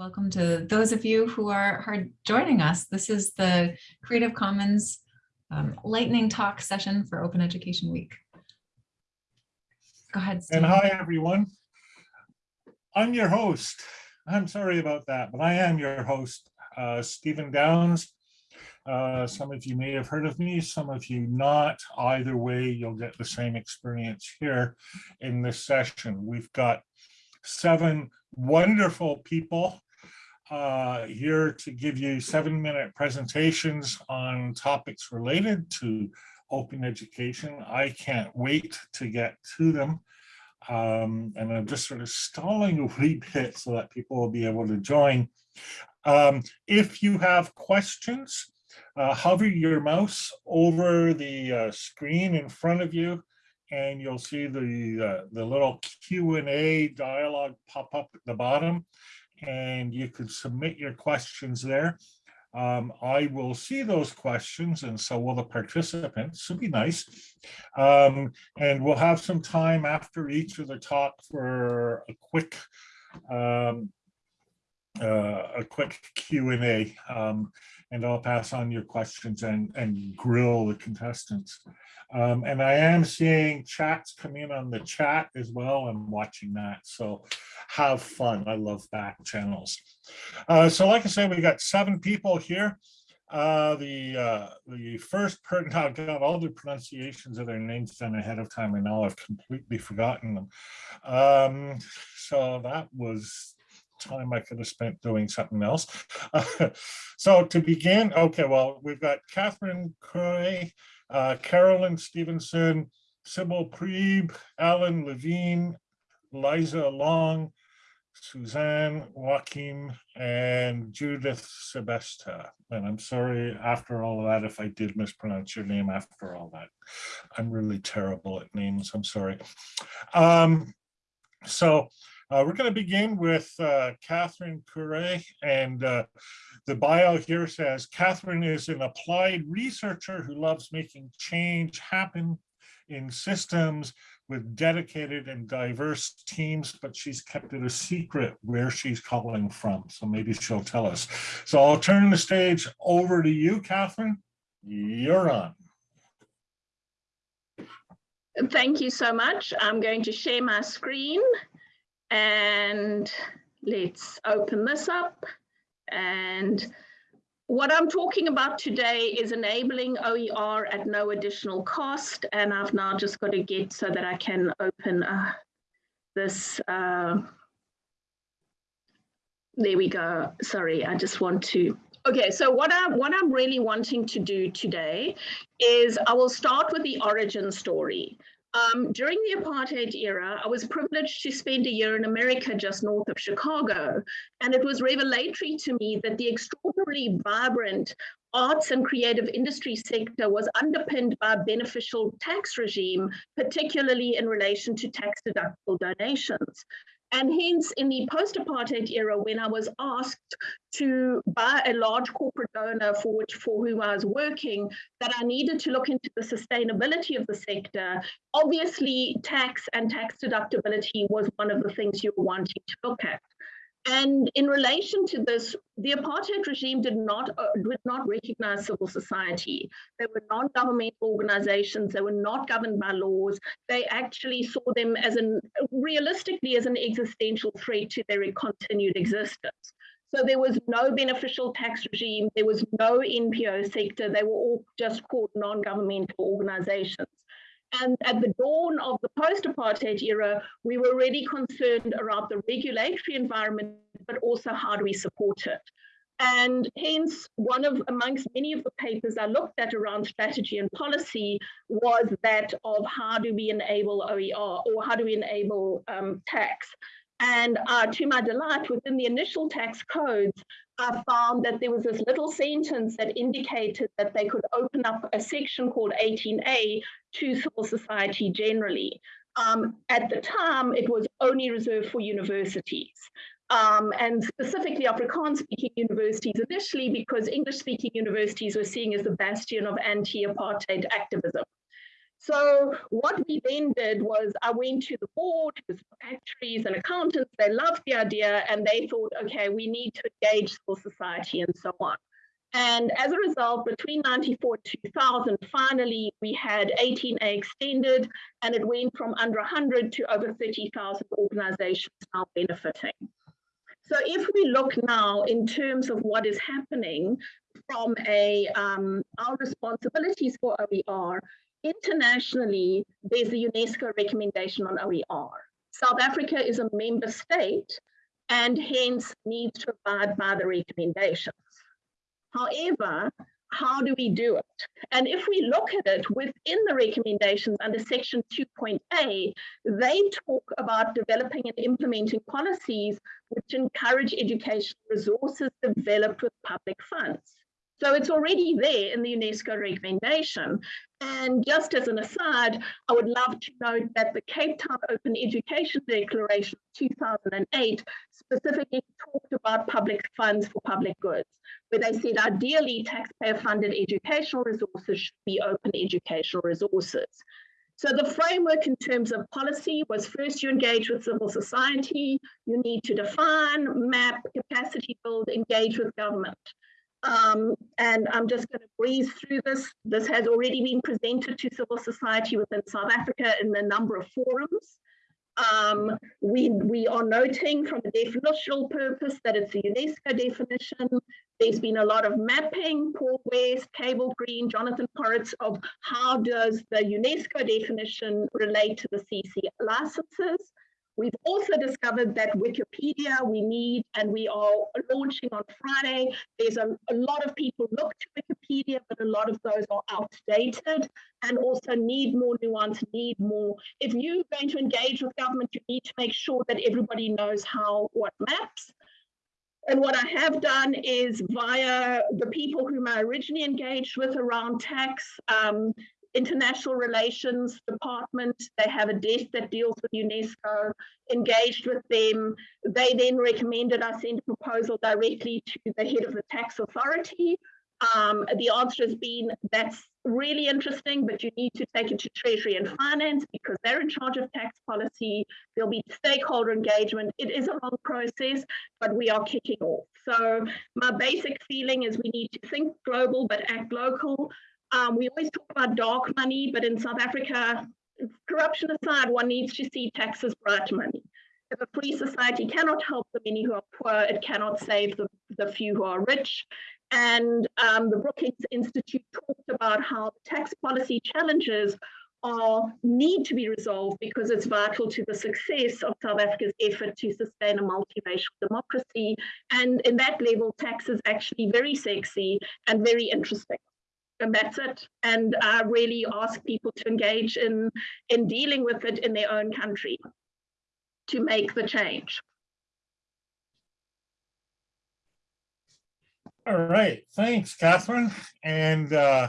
Welcome to those of you who are, are joining us. This is the Creative Commons um, lightning talk session for Open Education Week. Go ahead. And hi, everyone. I'm your host. I'm sorry about that, but I am your host, uh, Stephen Downes. Uh, some of you may have heard of me, some of you not. Either way, you'll get the same experience here in this session. We've got seven wonderful people uh, here to give you seven minute presentations on topics related to open education. I can't wait to get to them. Um, and I'm just sort of stalling a wee bit so that people will be able to join. Um, if you have questions, uh, hover your mouse over the uh, screen in front of you and you'll see the, uh, the little Q&A dialog pop up at the bottom and you can submit your questions there. Um, I will see those questions and so will the participants, so be nice. Um, and we'll have some time after each of the talk for a quick um, uh, a quick Q&A um, and I'll pass on your questions and, and grill the contestants. Um, and I am seeing chats come in on the chat as well. I'm watching that. So have fun. I love back channels. Uh, so like I said, we got seven people here. Uh, the uh, the first person, I've got all the pronunciations of their names done ahead of time, and now I've completely forgotten them. Um, so that was time I could have spent doing something else. so to begin, okay, well, we've got Catherine Croy, uh, Carolyn Stevenson, Sybil Priebe, Alan Levine, Liza Long, Suzanne Joachim, and Judith Sebesta. And I'm sorry after all of that if I did mispronounce your name after all that. I'm really terrible at names, I'm sorry. Um, so uh, we're going to begin with uh, Catherine Courret, and uh, the bio here says, Catherine is an applied researcher who loves making change happen in systems with dedicated and diverse teams, but she's kept it a secret where she's calling from. So maybe she'll tell us. So I'll turn the stage over to you, Catherine. You're on. Thank you so much. I'm going to share my screen. And let's open this up. And what I'm talking about today is enabling OER at no additional cost. And I've now just got to get so that I can open uh, this. Uh, there we go. Sorry, I just want to Okay, so what I what I'm really wanting to do today is I will start with the origin story. Um, during the apartheid era, I was privileged to spend a year in America just north of Chicago. And it was revelatory to me that the extraordinarily vibrant arts and creative industry sector was underpinned by a beneficial tax regime, particularly in relation to tax deductible donations. And hence, in the post-apartheid era, when I was asked to buy a large corporate donor for which for whom I was working, that I needed to look into the sustainability of the sector. Obviously, tax and tax deductibility was one of the things you were wanting to look at. And in relation to this, the apartheid regime did not, uh, did not recognize civil society. They were non-governmental organizations. They were not governed by laws. They actually saw them as an, realistically, as an existential threat to their continued existence. So there was no beneficial tax regime. There was no NPO sector. They were all just called non-governmental organizations. And at the dawn of the post-apartheid era, we were really concerned around the regulatory environment, but also how do we support it. And hence, one of amongst many of the papers I looked at around strategy and policy was that of how do we enable OER or how do we enable um, tax. And uh, to my delight, within the initial tax codes, I found that there was this little sentence that indicated that they could open up a section called 18A to civil society generally. Um, at the time, it was only reserved for universities. Um, and specifically Afrikaans-speaking universities initially because English-speaking universities were seen as the bastion of anti-apartheid activism. So what we then did was I went to the board, it was actuaries and accountants, they loved the idea and they thought, okay, we need to engage civil society and so on. And as a result, between 94 and 2000, finally, we had 18A extended and it went from under 100 to over 30,000 organizations now benefiting. So if we look now in terms of what is happening from a um, our responsibilities for OER, internationally, there's the UNESCO recommendation on OER. South Africa is a member state and hence needs to abide by the recommendations. However, how do we do it? And if we look at it within the recommendations under section 2.a, they talk about developing and implementing policies which encourage education resources developed with public funds. So it's already there in the UNESCO recommendation. And just as an aside, I would love to note that the Cape Town Open Education Declaration 2008 specifically talked about public funds for public goods, where they said ideally taxpayer funded educational resources should be open educational resources. So the framework in terms of policy was first you engage with civil society, you need to define, map, capacity build, engage with government. Um, and I'm just going to breeze through this. This has already been presented to civil society within South Africa in a number of forums. Um, we, we are noting from a definitional purpose that it's a UNESCO definition. There's been a lot of mapping, Paul West, Cable Green, Jonathan Poritz, of how does the UNESCO definition relate to the CC licenses. We've also discovered that Wikipedia we need, and we are launching on Friday. There's a, a, lot of people look to Wikipedia, but a lot of those are outdated and also need more nuance, need more. If you're going to engage with government, you need to make sure that everybody knows how what maps. And what I have done is via the people whom I originally engaged with around tax, um, international relations department. They have a desk that deals with UNESCO, engaged with them. They then recommended I send a proposal directly to the head of the tax authority. Um, the answer has been that's really interesting, but you need to take it to Treasury and Finance because they're in charge of tax policy. There'll be stakeholder engagement. It is a long process, but we are kicking off. So my basic feeling is we need to think global, but act local. Um, we always talk about dark money, but in South Africa, corruption aside, one needs to see tax as bright money. If a free society cannot help the many who are poor, it cannot save the, the few who are rich. And um, the Brookings Institute talked about how tax policy challenges are need to be resolved because it's vital to the success of South Africa's effort to sustain a multiracial democracy. And in that level, tax is actually very sexy and very interesting and that's it. And really ask people to engage in, in dealing with it in their own country to make the change. All right, thanks, Catherine. And uh,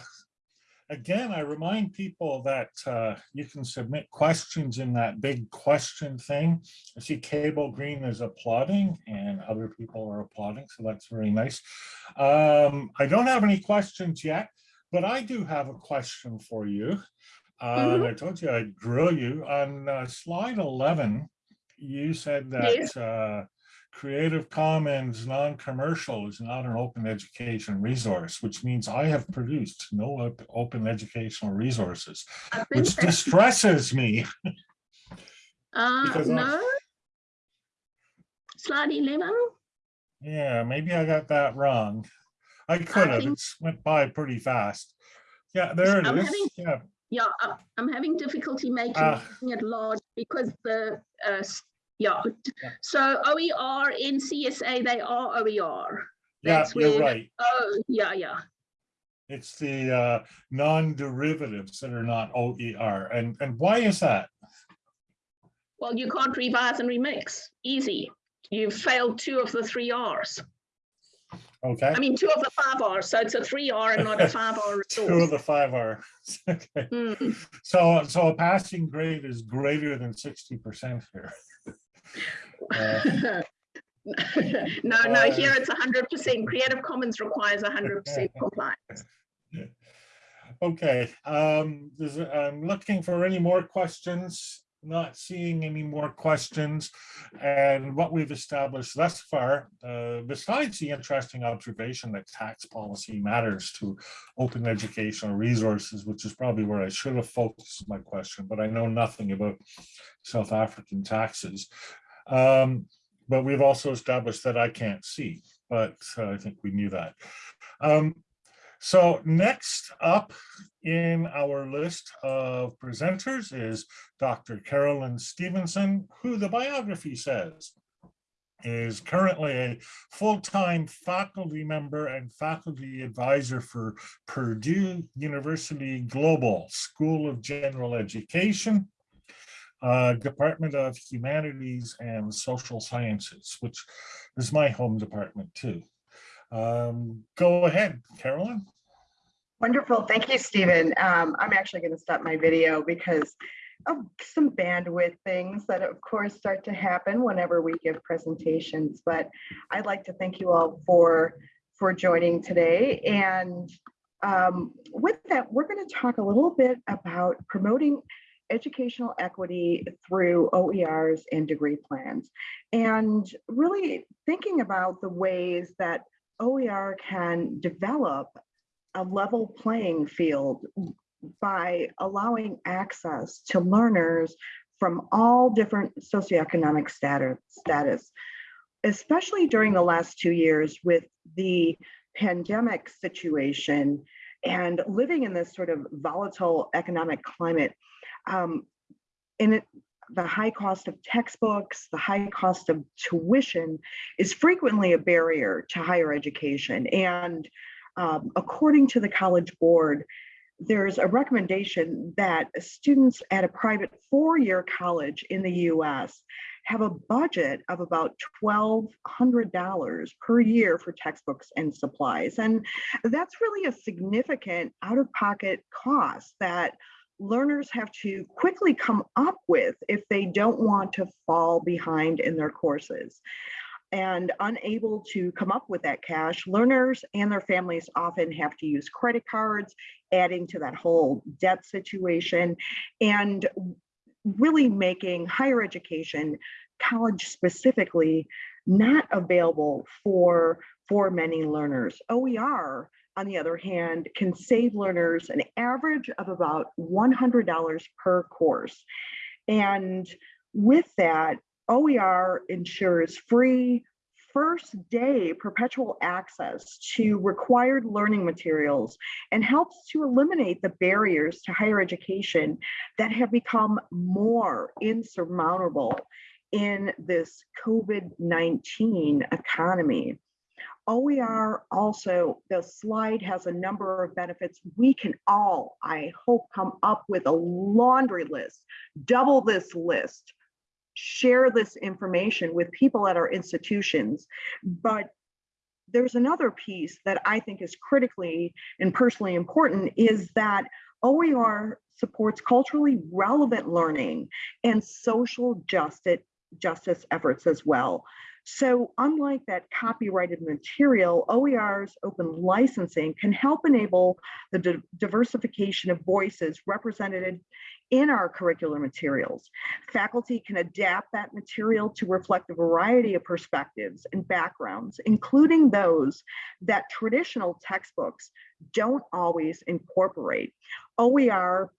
again, I remind people that uh, you can submit questions in that big question thing. I see Cable Green is applauding and other people are applauding, so that's very nice. Um, I don't have any questions yet. But I do have a question for you. Uh, mm -hmm. I told you I'd grill you. On uh, slide 11, you said that yes. uh, Creative Commons non-commercial is not an open education resource, which means I have produced no open educational resources, which distresses me. uh, no? Slide 11? Yeah, maybe I got that wrong. I could have. It went by pretty fast. Yeah, there it I'm is. Having, yeah. Yeah, I'm having difficulty making uh, it large because the uh, yeah. yeah. So OER in CSA they are OER. That's yeah, you're where, right. Oh, yeah, yeah. It's the uh, non-derivatives that are not OER. And, and why is that? Well, you can't revise and remix. Easy. You've failed two of the three R's. Okay. I mean, two of the five R's, so it's a three R and not a five R resource. two of the five R. okay. Mm. So, so a passing grade is greater than 60% here. Uh, no, no, uh, here it's 100%. Creative Commons requires 100% compliance. Okay, um, there's, I'm looking for any more questions, not seeing any more questions. And what we've established thus far, uh, besides the interesting observation that tax policy matters to open educational resources, which is probably where I should have focused my question, but I know nothing about South African taxes. Um, but we've also established that I can't see, but uh, I think we knew that. Um, so next up in our list of presenters is Dr. Carolyn Stevenson, who the biography says is currently a full-time faculty member and faculty advisor for Purdue University Global School of General Education, uh, Department of Humanities and Social Sciences, which is my home department too. Um, go ahead, Carolyn. Wonderful. Thank you, Stephen. Um, I'm actually going to stop my video because of some bandwidth things that of course start to happen whenever we give presentations. But I'd like to thank you all for, for joining today. And um, with that, we're going to talk a little bit about promoting educational equity through OERs and degree plans. And really thinking about the ways that OER can develop a level playing field by allowing access to learners from all different socioeconomic status, status, especially during the last two years with the pandemic situation and living in this sort of volatile economic climate. Um, in it, the high cost of textbooks, the high cost of tuition is frequently a barrier to higher education. And um, according to the College Board, there's a recommendation that students at a private four-year college in the US have a budget of about $1,200 per year for textbooks and supplies. And that's really a significant out-of-pocket cost that learners have to quickly come up with if they don't want to fall behind in their courses and unable to come up with that cash, learners and their families often have to use credit cards, adding to that whole debt situation and really making higher education, college specifically, not available for, for many learners. OER, on the other hand, can save learners an average of about $100 per course. And with that, OER ensures free, first day perpetual access to required learning materials and helps to eliminate the barriers to higher education that have become more insurmountable in this COVID-19 economy. OER also, the slide has a number of benefits. We can all, I hope, come up with a laundry list, double this list share this information with people at our institutions. But there's another piece that I think is critically and personally important is that OER supports culturally relevant learning and social justice, justice efforts as well. So unlike that copyrighted material, OER's open licensing can help enable the di diversification of voices represented in our curricular materials. Faculty can adapt that material to reflect a variety of perspectives and backgrounds, including those that traditional textbooks don't always incorporate. OER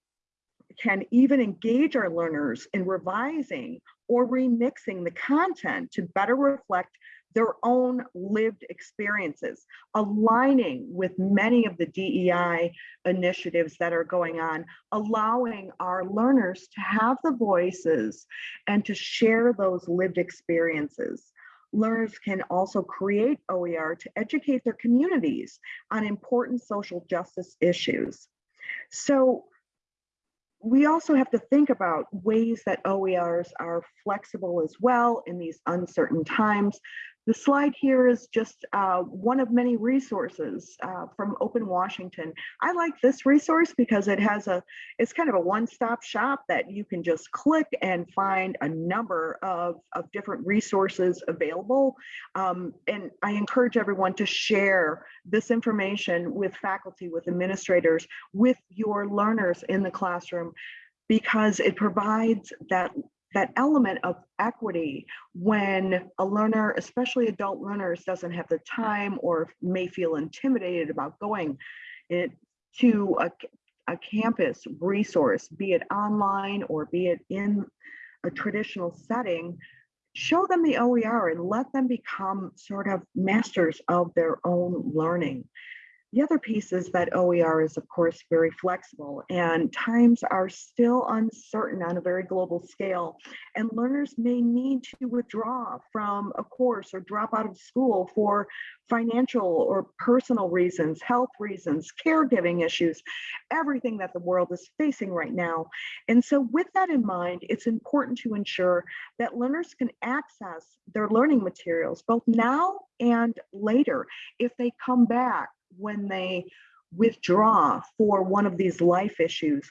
can even engage our learners in revising or remixing the content to better reflect their own lived experiences, aligning with many of the DEI initiatives that are going on, allowing our learners to have the voices and to share those lived experiences. Learners can also create OER to educate their communities on important social justice issues. So we also have to think about ways that OERs are flexible as well in these uncertain times. The slide here is just uh, one of many resources uh, from Open Washington. I like this resource because it has a, it's kind of a one-stop shop that you can just click and find a number of, of different resources available. Um, and I encourage everyone to share this information with faculty, with administrators, with your learners in the classroom, because it provides that that element of equity when a learner, especially adult learners, doesn't have the time or may feel intimidated about going to a, a campus resource, be it online or be it in a traditional setting, show them the OER and let them become sort of masters of their own learning. The other piece is that OER is, of course, very flexible and times are still uncertain on a very global scale. And learners may need to withdraw from a course or drop out of school for financial or personal reasons, health reasons, caregiving issues, everything that the world is facing right now. And so with that in mind, it's important to ensure that learners can access their learning materials both now and later if they come back when they withdraw for one of these life issues,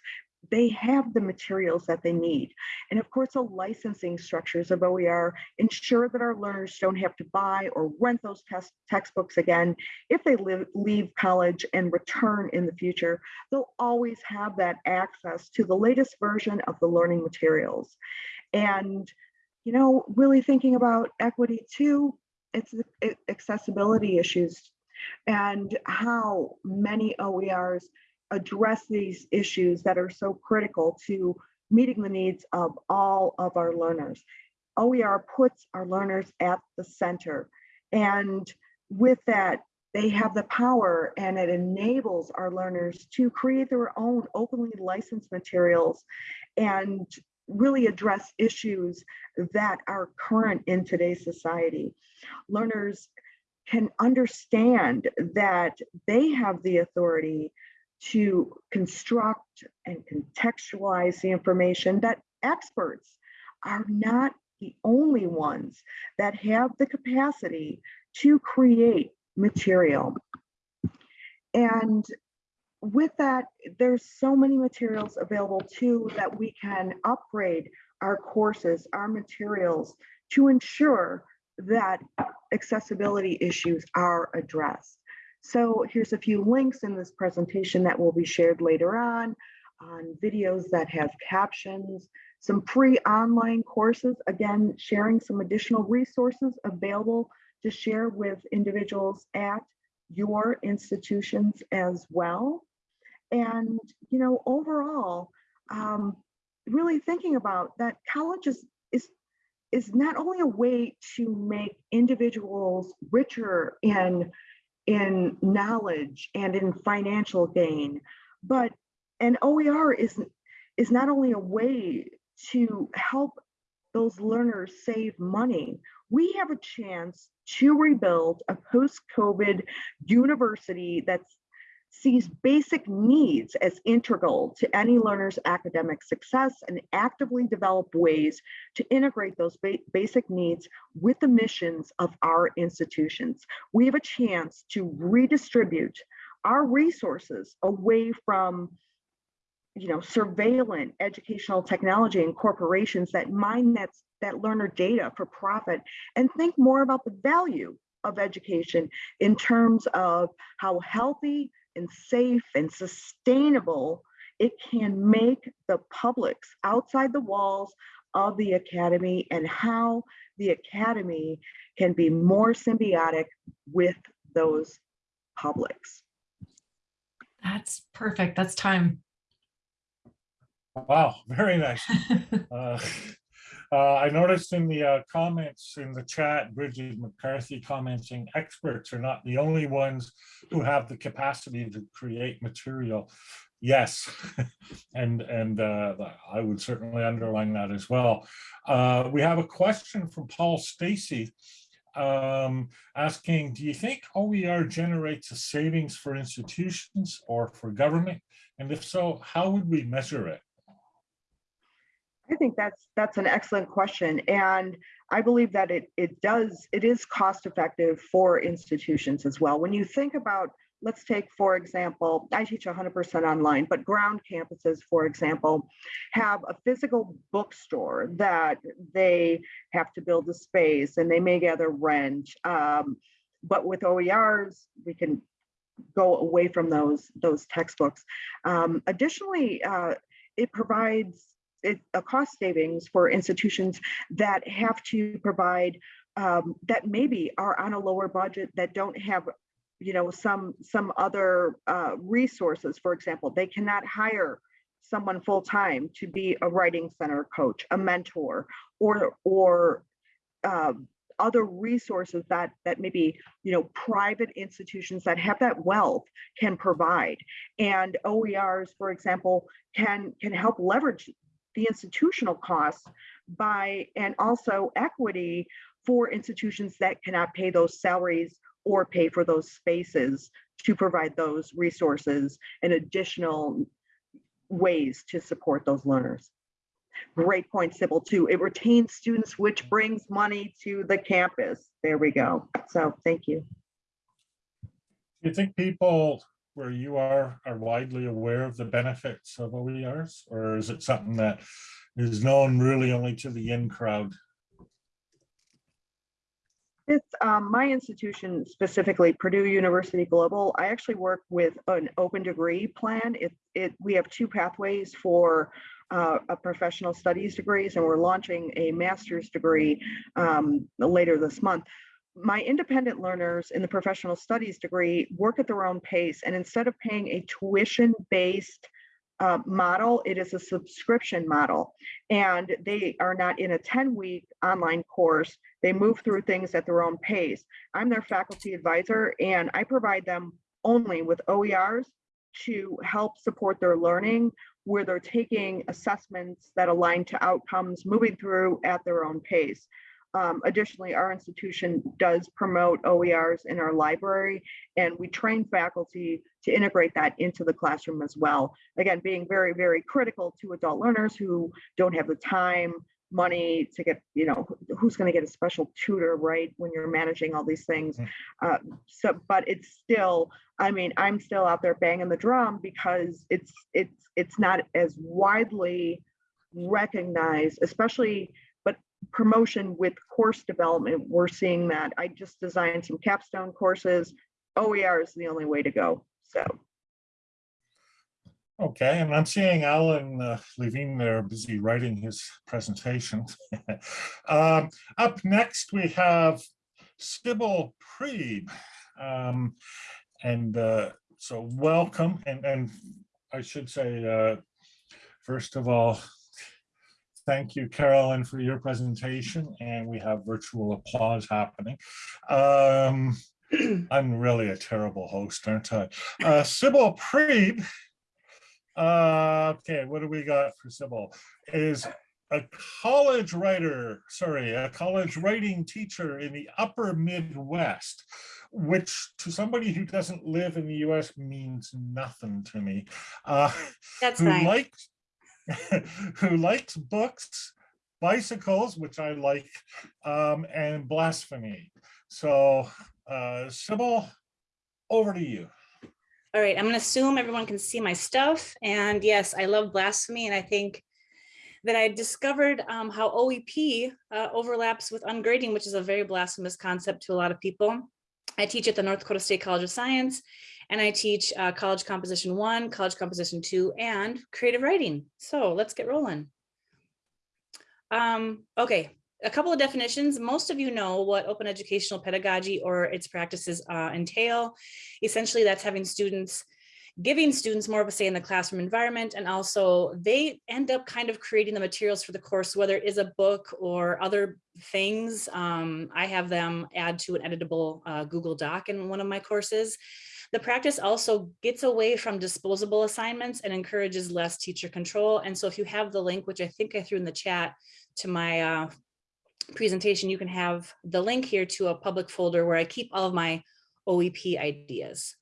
they have the materials that they need. And of course, the licensing structures of OER ensure that our learners don't have to buy or rent those test textbooks again. If they live, leave college and return in the future, they'll always have that access to the latest version of the learning materials. And, you know, really thinking about equity too, it's accessibility issues and how many OERs address these issues that are so critical to meeting the needs of all of our learners. OER puts our learners at the center. And with that, they have the power and it enables our learners to create their own openly licensed materials and really address issues that are current in today's society. Learners can understand that they have the authority to construct and contextualize the information that experts are not the only ones that have the capacity to create material. And with that, there's so many materials available too that we can upgrade our courses, our materials to ensure that accessibility issues are addressed. So here's a few links in this presentation that will be shared later on, on videos that have captions, some free online courses, again, sharing some additional resources available to share with individuals at your institutions as well. And, you know, overall, um, really thinking about that college is, is not only a way to make individuals richer in in knowledge and in financial gain, but an OER is is not only a way to help those learners save money. We have a chance to rebuild a post-COVID university that's sees basic needs as integral to any learner's academic success and actively develop ways to integrate those ba basic needs with the missions of our institutions. We have a chance to redistribute our resources away from you know, surveillance educational technology and corporations that mine that, that learner data for profit and think more about the value of education in terms of how healthy and safe and sustainable it can make the publics outside the walls of the academy and how the academy can be more symbiotic with those publics. That's perfect. That's time. Wow, very nice. uh, uh, I noticed in the uh, comments in the chat, Bridget McCarthy commenting, experts are not the only ones who have the capacity to create material. Yes, and and uh, I would certainly underline that as well. Uh, we have a question from Paul Stacey um, asking, do you think OER generates a savings for institutions or for government? And if so, how would we measure it? I think that's, that's an excellent question. And I believe that it, it does, it is cost effective for institutions as well. When you think about, let's take, for example, I teach 100% online, but ground campuses, for example, have a physical bookstore that they have to build a space and they may gather rent. Um, but with OERs, we can go away from those, those textbooks. Um, additionally, uh, it provides a cost savings for institutions that have to provide um, that maybe are on a lower budget that don't have you know some some other uh, resources. For example they cannot hire someone full-time to be a writing center coach a mentor or or um, other resources that that maybe you know private institutions that have that wealth can provide. And oers for example can can help leverage the institutional costs by and also equity for institutions that cannot pay those salaries or pay for those spaces to provide those resources and additional ways to support those learners. Great point, Sybil, too. It retains students, which brings money to the campus. There we go. So thank you. Do you think people where you are are widely aware of the benefits of OERs? Or is it something that is known really only to the in crowd? It's um, my institution specifically, Purdue University Global. I actually work with an open degree plan. It, it we have two pathways for uh, a professional studies degrees, and we're launching a master's degree um, later this month. My independent learners in the professional studies degree work at their own pace, and instead of paying a tuition-based uh, model, it is a subscription model. And they are not in a 10 week online course. They move through things at their own pace. I'm their faculty advisor and I provide them only with OERs to help support their learning where they're taking assessments that align to outcomes, moving through at their own pace. Um, additionally, our institution does promote OERs in our library, and we train faculty to integrate that into the classroom as well. Again, being very, very critical to adult learners who don't have the time, money to get, you know, who's going to get a special tutor, right, when you're managing all these things. Uh, so, but it's still, I mean, I'm still out there banging the drum because it's it's it's not as widely recognized, especially promotion with course development, we're seeing that. I just designed some capstone courses. OER is the only way to go. So. Okay, and I'm seeing Alan uh, Levine there busy writing his presentation. um, up next, we have Sybil Priebe. Um, and uh, so welcome. And, and I should say, uh, first of all, Thank you, Carolyn, for your presentation. And we have virtual applause happening. Um, I'm really a terrible host, aren't I? Uh, Sybil Priebe. Uh, okay, what do we got for Sybil? Is a college writer, sorry, a college writing teacher in the upper Midwest, which to somebody who doesn't live in the US means nothing to me. Uh, That's who fine. likes who likes books, bicycles, which I like, um, and blasphemy. So, uh, Sybil, over to you. All right, I'm gonna assume everyone can see my stuff. And yes, I love blasphemy and I think that I discovered um, how OEP uh, overlaps with ungrading, which is a very blasphemous concept to a lot of people. I teach at the North Dakota State College of Science and I teach uh, college composition one, college composition two, and creative writing. So let's get rolling. Um, okay, a couple of definitions. Most of you know what open educational pedagogy or its practices uh, entail. Essentially, that's having students giving students more of a say in the classroom environment and also they end up kind of creating the materials for the course whether it is a book or other things um, i have them add to an editable uh, google doc in one of my courses the practice also gets away from disposable assignments and encourages less teacher control and so if you have the link which i think i threw in the chat to my uh, presentation you can have the link here to a public folder where i keep all of my oep ideas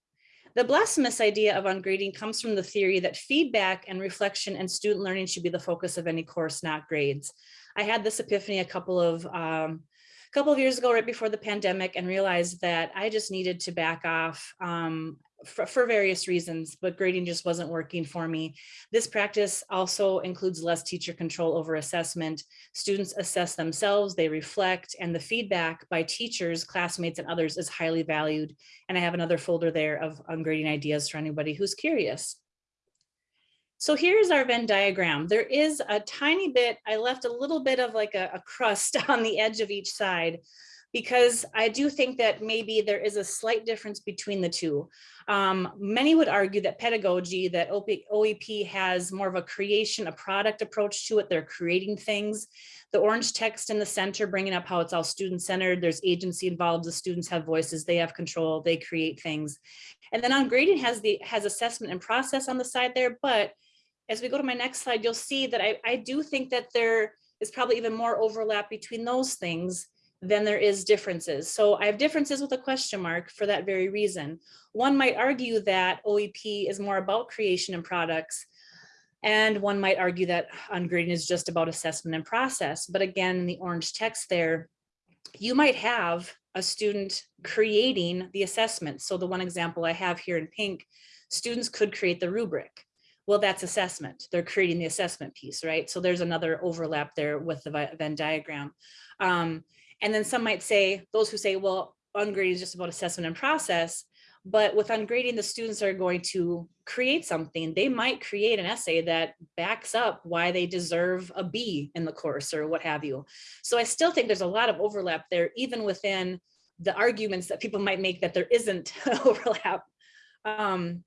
The blasphemous idea of ungrading comes from the theory that feedback and reflection and student learning should be the focus of any course, not grades. I had this epiphany a couple of um, a couple of years ago, right before the pandemic, and realized that I just needed to back off um, for, for various reasons, but grading just wasn't working for me. This practice also includes less teacher control over assessment. Students assess themselves, they reflect, and the feedback by teachers, classmates, and others is highly valued. And I have another folder there of ungrading ideas for anybody who's curious. So here's our Venn diagram. There is a tiny bit, I left a little bit of like a, a crust on the edge of each side because I do think that maybe there is a slight difference between the two. Um, many would argue that pedagogy, that OEP has more of a creation, a product approach to it. They're creating things. The orange text in the center, bringing up how it's all student centered. There's agency involved. The students have voices. They have control. They create things. And then on grading has the has assessment and process on the side there. But as we go to my next slide, you'll see that I, I do think that there is probably even more overlap between those things than there is differences. So I have differences with a question mark for that very reason. One might argue that OEP is more about creation and products. And one might argue that ungrading is just about assessment and process. But again, in the orange text there, you might have a student creating the assessment. So the one example I have here in pink, students could create the rubric. Well, that's assessment. They're creating the assessment piece, right? So there's another overlap there with the Venn diagram. Um, and then some might say, those who say, well, ungrading is just about assessment and process, but with ungrading, the students are going to create something. They might create an essay that backs up why they deserve a B in the course or what have you. So I still think there's a lot of overlap there, even within the arguments that people might make that there isn't overlap. Um,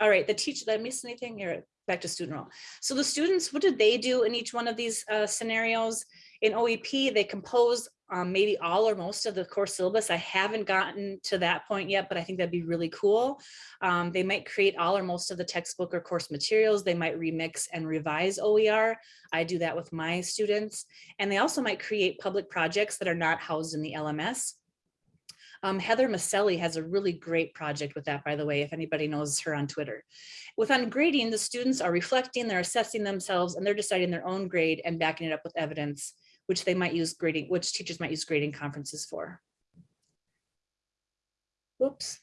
all right, the teacher, did I miss anything here? Back to student role. So the students, what did they do in each one of these uh, scenarios? In OEP, they compose um, maybe all or most of the course syllabus. I haven't gotten to that point yet, but I think that'd be really cool. Um, they might create all or most of the textbook or course materials. They might remix and revise OER. I do that with my students. And they also might create public projects that are not housed in the LMS. Um, Heather Maselli has a really great project with that, by the way, if anybody knows her on Twitter. With ungrading, the students are reflecting, they're assessing themselves, and they're deciding their own grade and backing it up with evidence which they might use grading, which teachers might use grading conferences for. Whoops,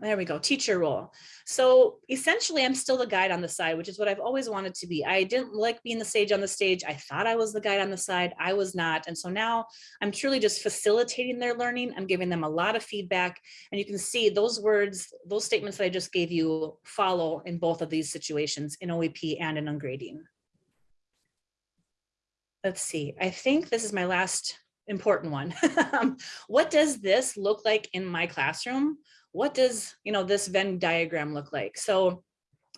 there we go, teacher role. So essentially I'm still the guide on the side, which is what I've always wanted to be. I didn't like being the sage on the stage. I thought I was the guide on the side. I was not. And so now I'm truly just facilitating their learning. I'm giving them a lot of feedback. And you can see those words, those statements that I just gave you follow in both of these situations in OEP and in ungrading let's see, I think this is my last important one. Um, what does this look like in my classroom? What does, you know, this Venn diagram look like? So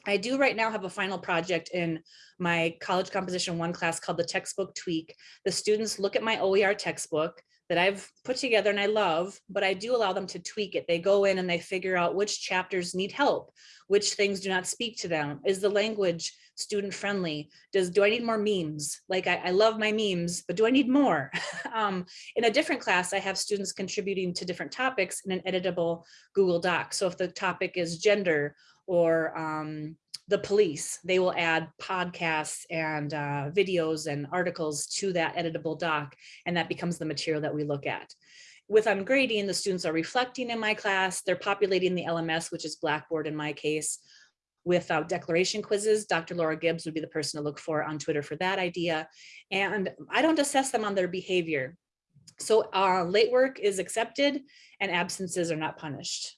I do right now have a final project in my college composition one class called the textbook tweak. The students look at my OER textbook that I've put together and I love, but I do allow them to tweak it. They go in and they figure out which chapters need help, which things do not speak to them. Is the language student friendly? Does do I need more memes? Like I, I love my memes, but do I need more? um, in a different class, I have students contributing to different topics in an editable Google Doc. So if the topic is gender or um, the police, they will add podcasts and uh, videos and articles to that editable doc, and that becomes the material that we look at. With ungrading, the students are reflecting in my class, they're populating the LMS, which is Blackboard in my case, with declaration quizzes. Dr. Laura Gibbs would be the person to look for on Twitter for that idea. And I don't assess them on their behavior. So uh, late work is accepted and absences are not punished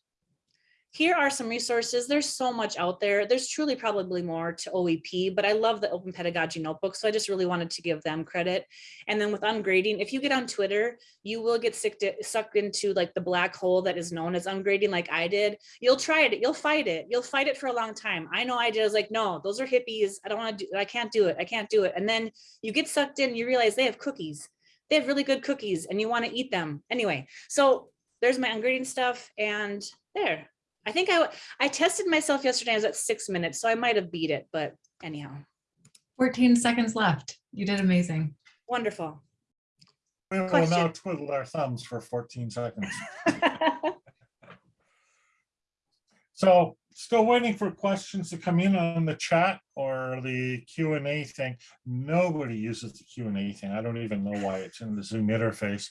here are some resources. There's so much out there. There's truly probably more to OEP, but I love the Open Pedagogy Notebook, so I just really wanted to give them credit. And then with ungrading, if you get on Twitter, you will get sucked into like the black hole that is known as ungrading like I did. You'll try it, you'll fight it, you'll fight it for a long time. I know I did, I was like, no, those are hippies. I don't want to do, I can't do it, I can't do it. And then you get sucked in, you realize they have cookies. They have really good cookies and you want to eat them. Anyway, so there's my ungrading stuff and there, I think I, I tested myself yesterday, I was at six minutes, so I might have beat it, but anyhow, 14 seconds left. You did amazing. wonderful. We will now Question. twiddle our thumbs for 14 seconds. So still waiting for questions to come in on the chat or the Q and A thing. Nobody uses the Q and A thing. I don't even know why it's in the Zoom interface.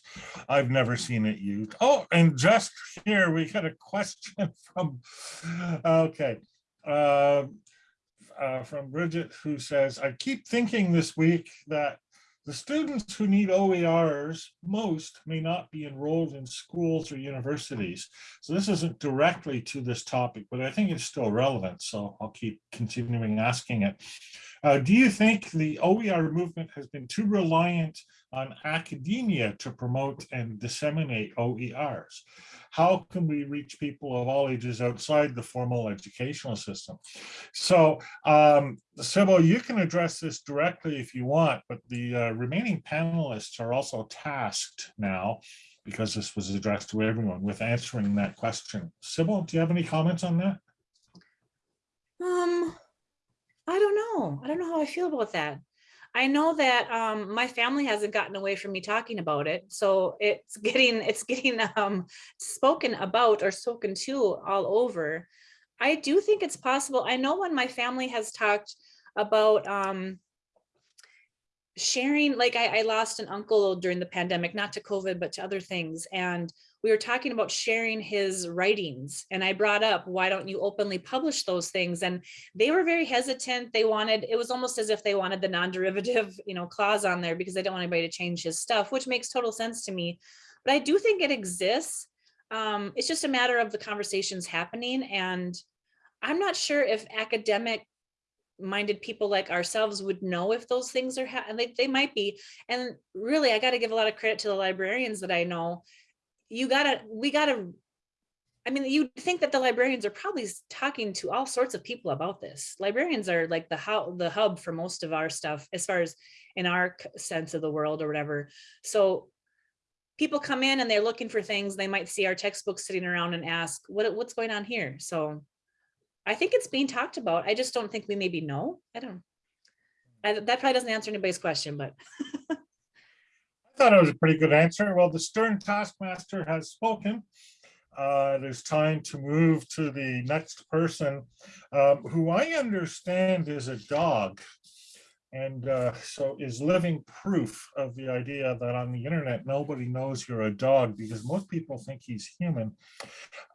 I've never seen it used. Oh, and just here, we got a question from, okay. uh, uh, From Bridget, who says, I keep thinking this week that the students who need OERs most may not be enrolled in schools or universities. So this isn't directly to this topic, but I think it's still relevant. So I'll keep continuing asking it. Uh, do you think the OER movement has been too reliant on academia to promote and disseminate OERs? How can we reach people of all ages outside the formal educational system? So um, Sybil, you can address this directly if you want, but the uh, remaining panelists are also tasked now because this was addressed to everyone with answering that question. Sybil, do you have any comments on that? Um, I don't know. I don't know how I feel about that. I know that um, my family hasn't gotten away from me talking about it, so it's getting it's getting um, spoken about or spoken to all over. I do think it's possible. I know when my family has talked about um, sharing, like I, I lost an uncle during the pandemic, not to COVID, but to other things, and we were talking about sharing his writings and I brought up, why don't you openly publish those things? And they were very hesitant. They wanted, it was almost as if they wanted the non-derivative, you know, clause on there because they don't want anybody to change his stuff, which makes total sense to me. But I do think it exists. Um, it's just a matter of the conversations happening. And I'm not sure if academic minded people like ourselves would know if those things are, they, they might be. And really, I got to give a lot of credit to the librarians that I know you gotta, we gotta, I mean, you think that the librarians are probably talking to all sorts of people about this. Librarians are like the how the hub for most of our stuff, as far as in our sense of the world or whatever. So people come in and they're looking for things. They might see our textbooks sitting around and ask, what what's going on here? So I think it's being talked about. I just don't think we maybe know. I don't. I, that probably doesn't answer anybody's question, but thought it was a pretty good answer. Well, the stern taskmaster has spoken. Uh, it is time to move to the next person, um, who I understand is a dog. And uh, so is living proof of the idea that on the internet, nobody knows you're a dog because most people think he's human.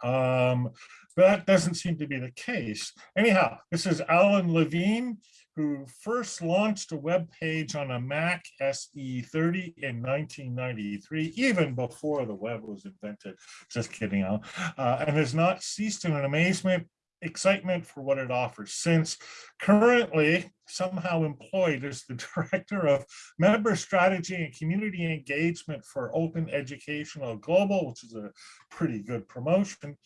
Um, but that doesn't seem to be the case. Anyhow, this is Alan Levine who first launched a web page on a Mac SE30 in 1993, even before the web was invented. Just kidding, Uh, and has not ceased in an amazement excitement for what it offers since currently somehow employed as the director of member strategy and community engagement for open educational global which is a pretty good promotion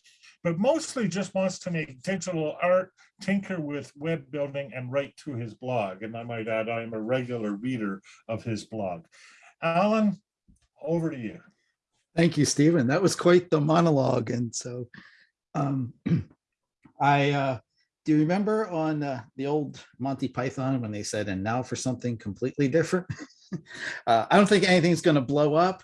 but mostly just wants to make digital art, tinker with web building and write to his blog. And I might add, I'm a regular reader of his blog. Alan, over to you. Thank you, Stephen. That was quite the monologue. And so um, I uh, do you remember on uh, the old Monty Python when they said, and now for something completely different? uh, I don't think anything's going to blow up,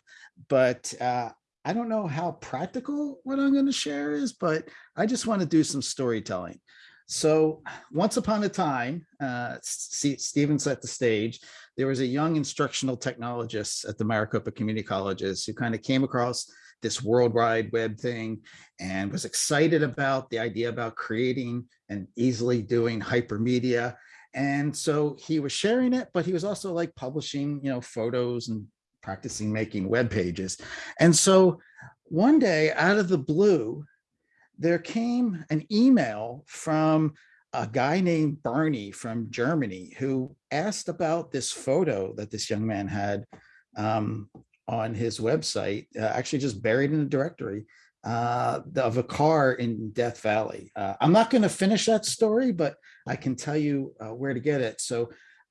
but uh, I don't know how practical what I'm going to share is, but I just want to do some storytelling. So once upon a time, uh, Stephen set the stage, there was a young instructional technologist at the Maricopa Community Colleges who kind of came across this World Wide Web thing and was excited about the idea about creating and easily doing hypermedia. And so he was sharing it, but he was also like publishing, you know, photos and practicing making web pages. And so one day out of the blue, there came an email from a guy named Bernie from Germany who asked about this photo that this young man had um, on his website, uh, actually just buried in a directory uh, of a car in Death Valley. Uh, I'm not going to finish that story, but I can tell you uh, where to get it. So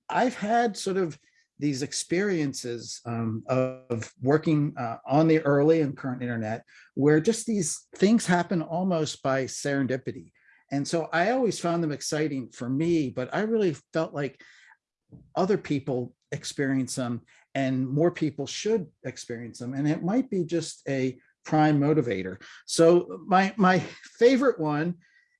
I've had sort of these experiences um, of working uh, on the early and current internet, where just these things happen almost by serendipity. And so I always found them exciting for me, but I really felt like other people experience them and more people should experience them. And it might be just a prime motivator. So my, my favorite one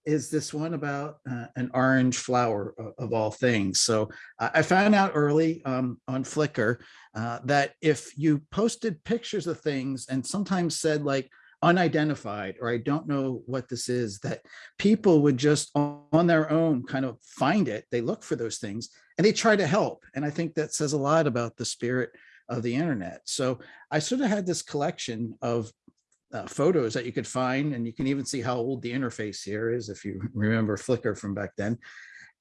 is this one about uh, an orange flower o- of, all things. So I I found out early um, on Flickr uh, that if you posted pictures of things and sometimes said like unidentified or I don't know what this is, that people would just on their own kind of find it. They look for those things and they try to help. And I think that says a lot about the spirit of the internet. So I sort of had this collection of uh, photos that you could find, and you can even see how old the interface here is if you remember Flickr from back then.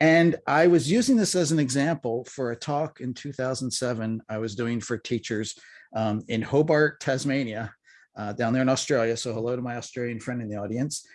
And I was using this as an example for a talk in 2007 I was doing for teachers um, in Hobart, Tasmania, uh, down there in Australia. So hello to my Australian friend in the audience.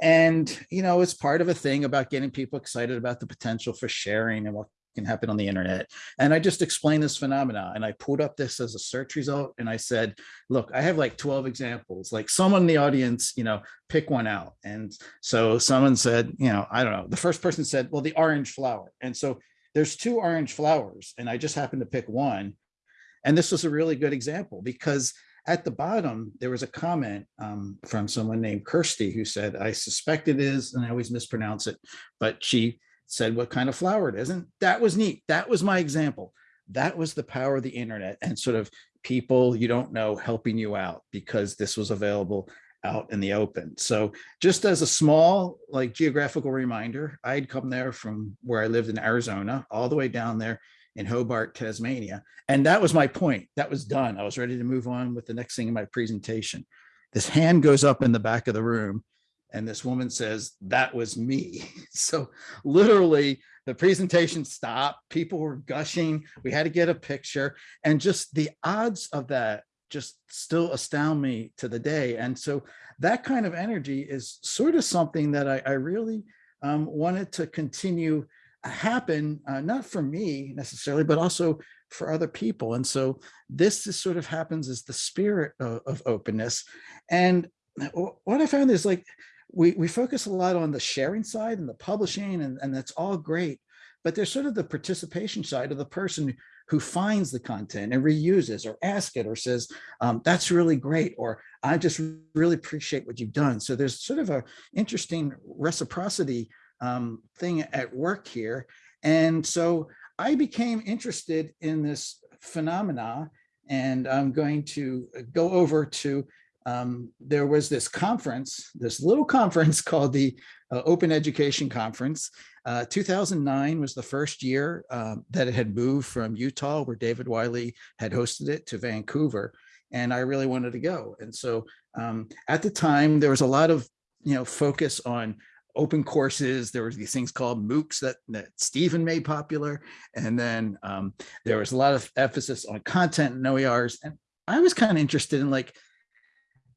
And, you know, it's part of a thing about getting people excited about the potential for sharing and what can happen on the internet. And I just explained this phenomena and I pulled up this as a search result and I said, look, I have like 12 examples, like someone in the audience, you know, pick one out. And so someone said, you know, I don't know. The first person said, well, the orange flower. And so there's two orange flowers and I just happened to pick one. And this was a really good example because at the bottom, there was a comment um, from someone named Kirsty who said, I suspect it is, and I always mispronounce it, but she said what kind of flower it is. And that was neat. That was my example. That was the power of the internet and sort of people you don't know helping you out because this was available out in the open. So just as a small like geographical reminder, I'd come there from where I lived in Arizona all the way down there in Hobart, Tasmania. And that was my point. That was done. I was ready to move on with the next thing in my presentation. This hand goes up in the back of the room and this woman says, that was me. So literally the presentation stopped, people were gushing, we had to get a picture and just the odds of that just still astound me to the day. And so that kind of energy is sort of something that I, I really um, wanted to continue happen, uh, not for me necessarily, but also for other people. And so this is sort of happens as the spirit of, of openness. And what I found is like, we, we focus a lot on the sharing side and the publishing and, and that's all great, but there's sort of the participation side of the person who finds the content and reuses or asks it or says, um, that's really great, or I just really appreciate what you've done. So there's sort of a interesting reciprocity um, thing at work here. And so I became interested in this phenomena and I'm going to go over to um, there was this conference, this little conference called the uh, Open Education Conference. Uh, 2009 was the first year um, that it had moved from Utah, where David Wiley had hosted it, to Vancouver. And I really wanted to go. And so um, at the time, there was a lot of you know focus on open courses. There was these things called MOOCs that, that Stephen made popular. And then um, there was a lot of emphasis on content and OERs. And I was kind of interested in like,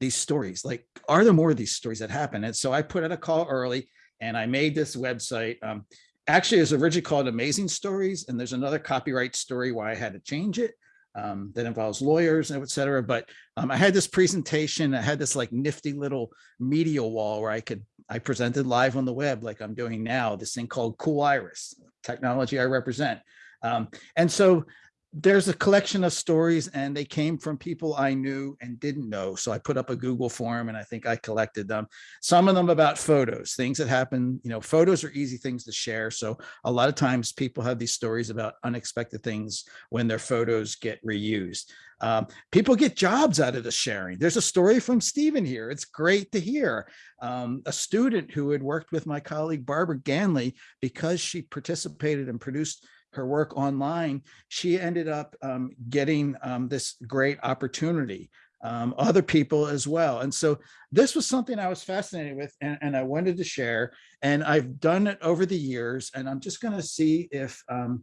these stories like are there more of these stories that happen? And so i put out a call early and i made this website um, actually it was originally called amazing stories and there's another copyright story why i had to change it um, that involves lawyers and et cetera but um, i had this presentation i had this like nifty little media wall where i could i presented live on the web like i'm doing now this thing called Cooliris technology i represent. Um, and so there's a collection of stories and they came from people I knew and didn't know. So I put up a Google form and I think I collected them. Some of them about photos, things that happen, you know, photos are easy things to share. So a lot of times people have these stories about unexpected things when their photos get reused. Um, people get jobs out of the sharing. There's a story from Stephen here. It's great to hear. Um, a student who had worked with my colleague Barbara Ganley because she participated and produced her work online, she ended up um, getting um, this great opportunity. Um, other people as well. And so this was something I was fascinated with and, and, I wanted to share. And I've done it over the years. And I'm just going to see if um,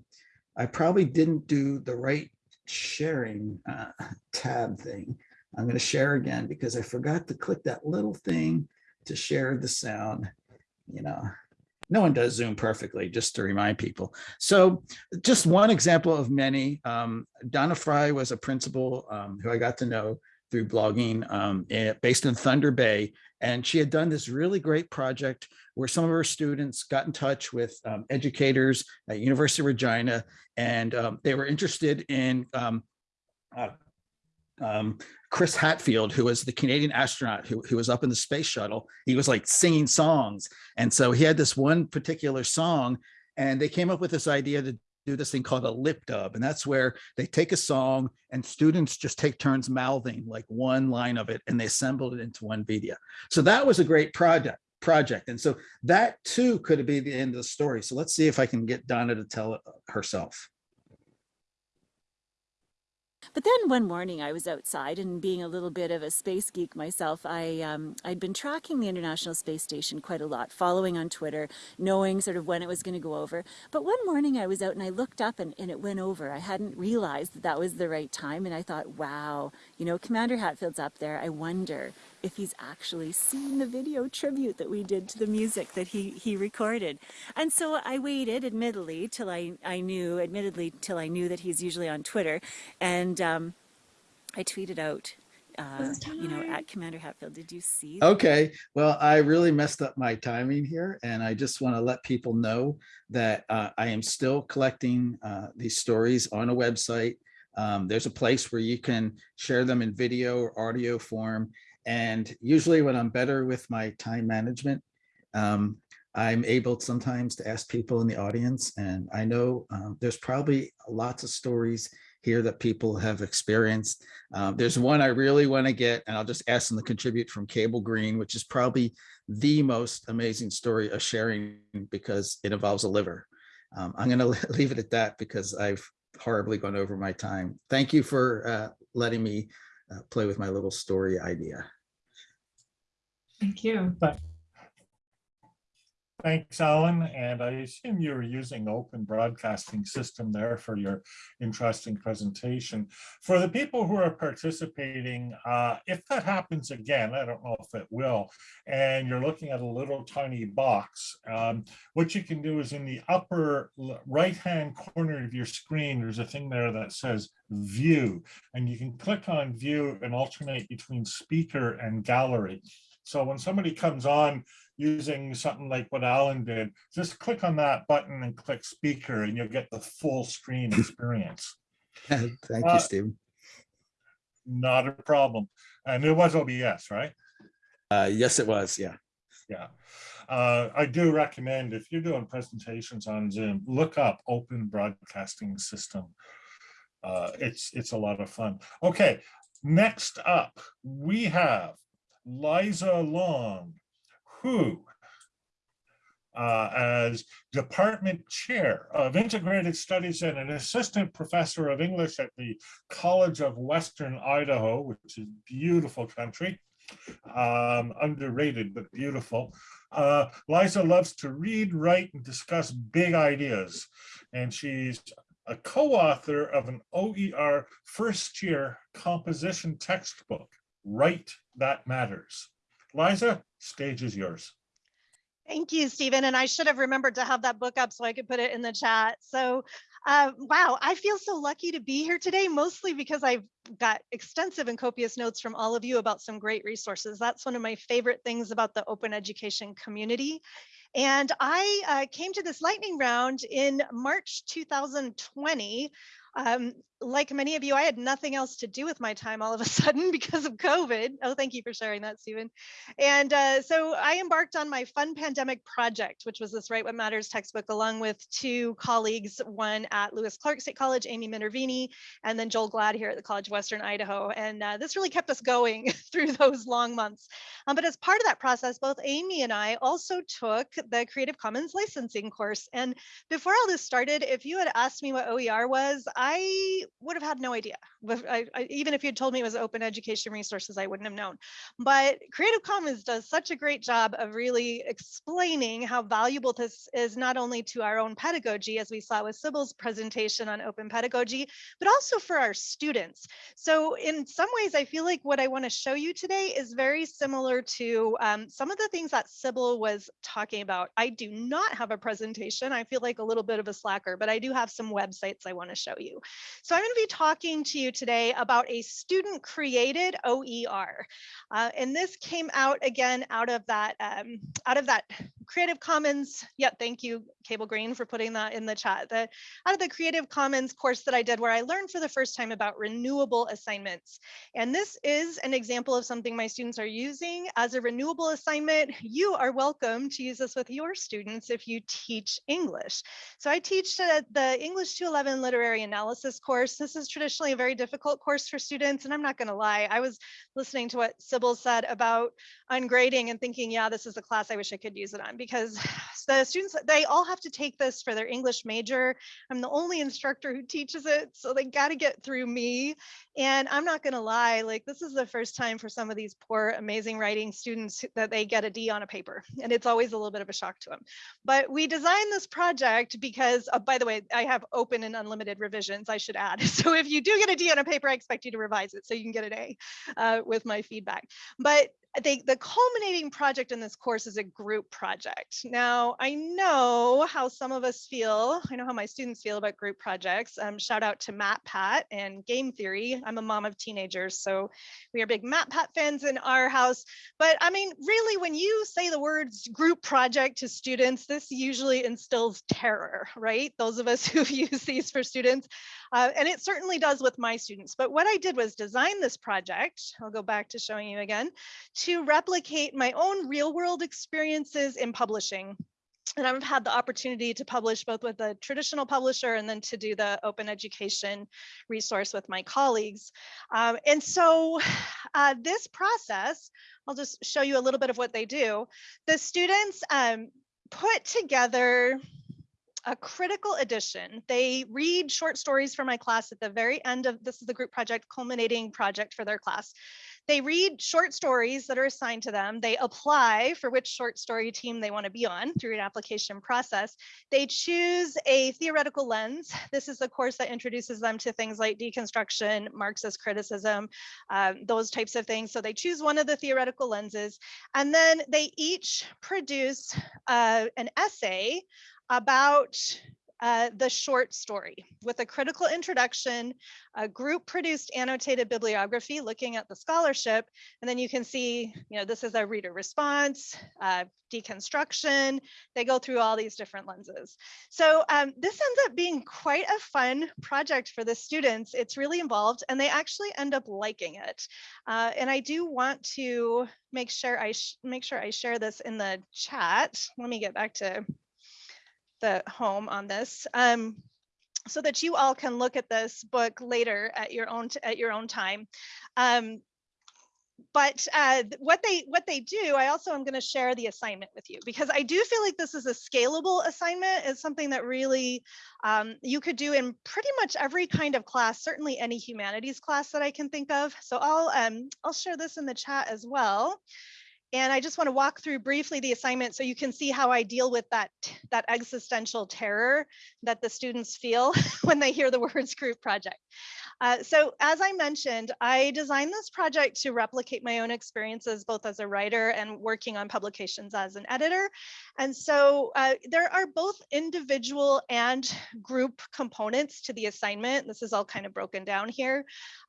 I probably didn't do the right sharing uh, tab thing. I'm going to share again because I forgot to click that little thing to share the sound, you know no one does Zoom perfectly, just to remind people. So just one example of many. Um, Donna Fry was a principal um, who I got to know through blogging um, eh, based in Thunder Bay. And she had done this really great project where some of her students got in touch with um, educators at University of Regina, and um, they were interested in um, uh, um, Chris Hadfield, who was the Canadian astronaut who, who was up in the space shuttle, he was like singing songs. And so he had this one particular song and they came up with this idea to do this thing called a lip dub. And that's where they take a song and students just take turns mouthing like one line of it and they assembled it into one video. So that was a great project project. And so that too could be the end of the story. So let's see if I can get Donna to tell it uh, herself. But then one morning I was outside and being a little bit of a space geek myself, I, um, I'd been tracking the International Space Station quite a lot, following on Twitter, knowing sort of when it was going to go over. But one morning I was out and I looked up and, and it went over. I hadn't realized that that was the right time. And I thought, wow, you know, Commander Hadfield's up there. I wonder if he's actually seen the video tribute that we did to the music that he, he recorded. And so I waited, admittedly, till I, I knew, admittedly, till I knew that he's usually on Twitter. And um, I tweeted out, uh, you know, at Commander Hadfield, did you see? that?" Okay, well, I really messed up my timing here and I just want to let people know that uh, I am still collecting uh, these stories on a website. Um, there's a place where you can share them in video or audio form. And usually when I'm better with my time management, um, I'm able sometimes to ask people in the audience. And I know um, there's probably lots of stories here that people have experienced. Um, there's one I really want to get, and I'll just ask them to contribute from Cable Green, which is probably the most amazing story of sharing because it involves a liver. Um, I'm going to leave it at that because I've horribly gone over my time. Thank you for uh, letting me uh, play with my little story idea. Thank you. Thanks, Alan. And I assume you're using open broadcasting system there for your interesting presentation. For the people who are participating, uh, if that happens again, I don't know if it will, and you're looking at a little tiny box, um, what you can do is in the upper right-hand corner of your screen, there's a thing there that says view, and you can click on view and alternate between speaker and gallery. So when somebody comes on using something like what Alan did, just click on that button and click speaker and you'll get the full screen experience. Thank Uh, you, Stephen. Not a problem. And it was OBS, right? Uh, yes, it was. Yeah. Yeah. Uh, I do recommend if you're doing presentations on Zoom, look up open broadcasting system. Uh, it's, it's a lot of fun. Okay, next up, we have Liza Long, who uh, as department chair of integrated studies and an assistant professor of English at the College of Western Idaho, which is beautiful country, um, underrated but beautiful. Uh, Liza loves to read, write, and discuss big ideas, and she's a co-author of an OER first year composition textbook, Write What Matters. Liza, stage is yours. Thank you, Stephen. And I should have remembered to have that book up so I could put it in the chat. So, uh, wow, I feel so lucky to be here today, mostly because I've got extensive and copious notes from all of you about some great resources. That's one of my favorite things about the open education community. And I uh, came to this lightning round in March 2020 um, like many of you, I had nothing else to do with my time all of a sudden because of COVID. Oh, thank you for sharing that, Stephen. And uh, so I embarked on my fun pandemic project, which was this Write What Matters textbook, along with two colleagues, one at Lewis Clark State College, Amy Minervini, and then Joel Gladd here at the College of Western Idaho. And uh, this really kept us going through those long months. Um, but as part of that process, both Amy and I also took the Creative Commons licensing course. And before all this started, if you had asked me what OER was, I would have had no idea. I, I, even if you had told me it was open education resources, I wouldn't have known. But Creative Commons does such a great job of really explaining how valuable this is not only to our own pedagogy, as we saw with Sybil's presentation on open pedagogy, but also for our students. So in some ways, I feel like what I want to show you today is very similar to um, some of the things that Sybil was talking about. I do not have a presentation. I feel like a little bit of a slacker, but I do have some websites I want to show you. So I'm going to be talking to you today about a student created OER. Uh, and this came out again out of that um, out of that Creative Commons, yeah, thank you, Cable Green, for putting that in the chat. The, out of the Creative Commons course that I did where I learned for the first time about renewable assignments. And this is an example of something my students are using as a renewable assignment. You are welcome to use this with your students if you teach English. So I teach the English 211 literary analysis course. This is traditionally a very difficult course for students. And I'm not going to lie, I was listening to what Sybil said about ungrading and thinking, yeah, this is a class I wish I could use it on because the students, they all have to take this for their English major. I'm the only instructor who teaches it. So they got to get through me. And I'm not going to lie, like this is the first time for some of these poor, amazing writing students that they get a D on a paper. And it's always a little bit of a shock to them. But we designed this project because, uh, by the way, I have open and unlimited revisions, I should add. So if you do get a D on a paper, I expect you to revise it so you can get an A uh, with my feedback. But they, the culminating project in this course is a group project. Now, I know how some of us feel. I know how my students feel about group projects. Um, shout out to MatPat and Game Theory. I'm a mom of teenagers, so we are big MatPat fans in our house. But I mean, really, when you say the words group project to students, this usually instills terror, right? Those of us who've used these for students. Uh, and it certainly does with my students. But what I did was design this project. I'll go back to showing you again to replicate my own real world experiences in publishing. And I've had the opportunity to publish both with a traditional publisher and then to do the open education resource with my colleagues. Um, and so uh, this process, I'll just show you a little bit of what they do. The students um, put together a critical edition. They read short stories for my class at the very end of this is the group project culminating project for their class. They read short stories that are assigned to them. They apply for which short story team they want to be on through an application process. They choose a theoretical lens. This is the course that introduces them to things like deconstruction, Marxist criticism, um, those types of things. So they choose one of the theoretical lenses, and then they each produce uh, an essay about uh, the short story with a critical introduction, a group produced annotated bibliography looking at the scholarship. And then you can see, you know, this is a reader response, uh, deconstruction. They go through all these different lenses. So um, this ends up being quite a fun project for the students. It's really involved and they actually end up liking it. Uh, and I do want to make sure I make sure I share this in the chat. Let me get back to the home on this um, so that you all can look at this book later at your own at your own time. Um, but uh, what they what they do, I also am going to share the assignment with you because I do feel like this is a scalable assignment. It's something that really um, you could do in pretty much every kind of class, certainly any humanities class that I can think of. So I'll um, I'll share this in the chat as well. And I just want to walk through briefly the assignment so you can see how I deal with that, that existential terror that the students feel when they hear the words group project. Uh, so as I mentioned, I designed this project to replicate my own experiences, both as a writer and working on publications as an editor. And so uh, there are both individual and group components to the assignment. This is all kind of broken down here.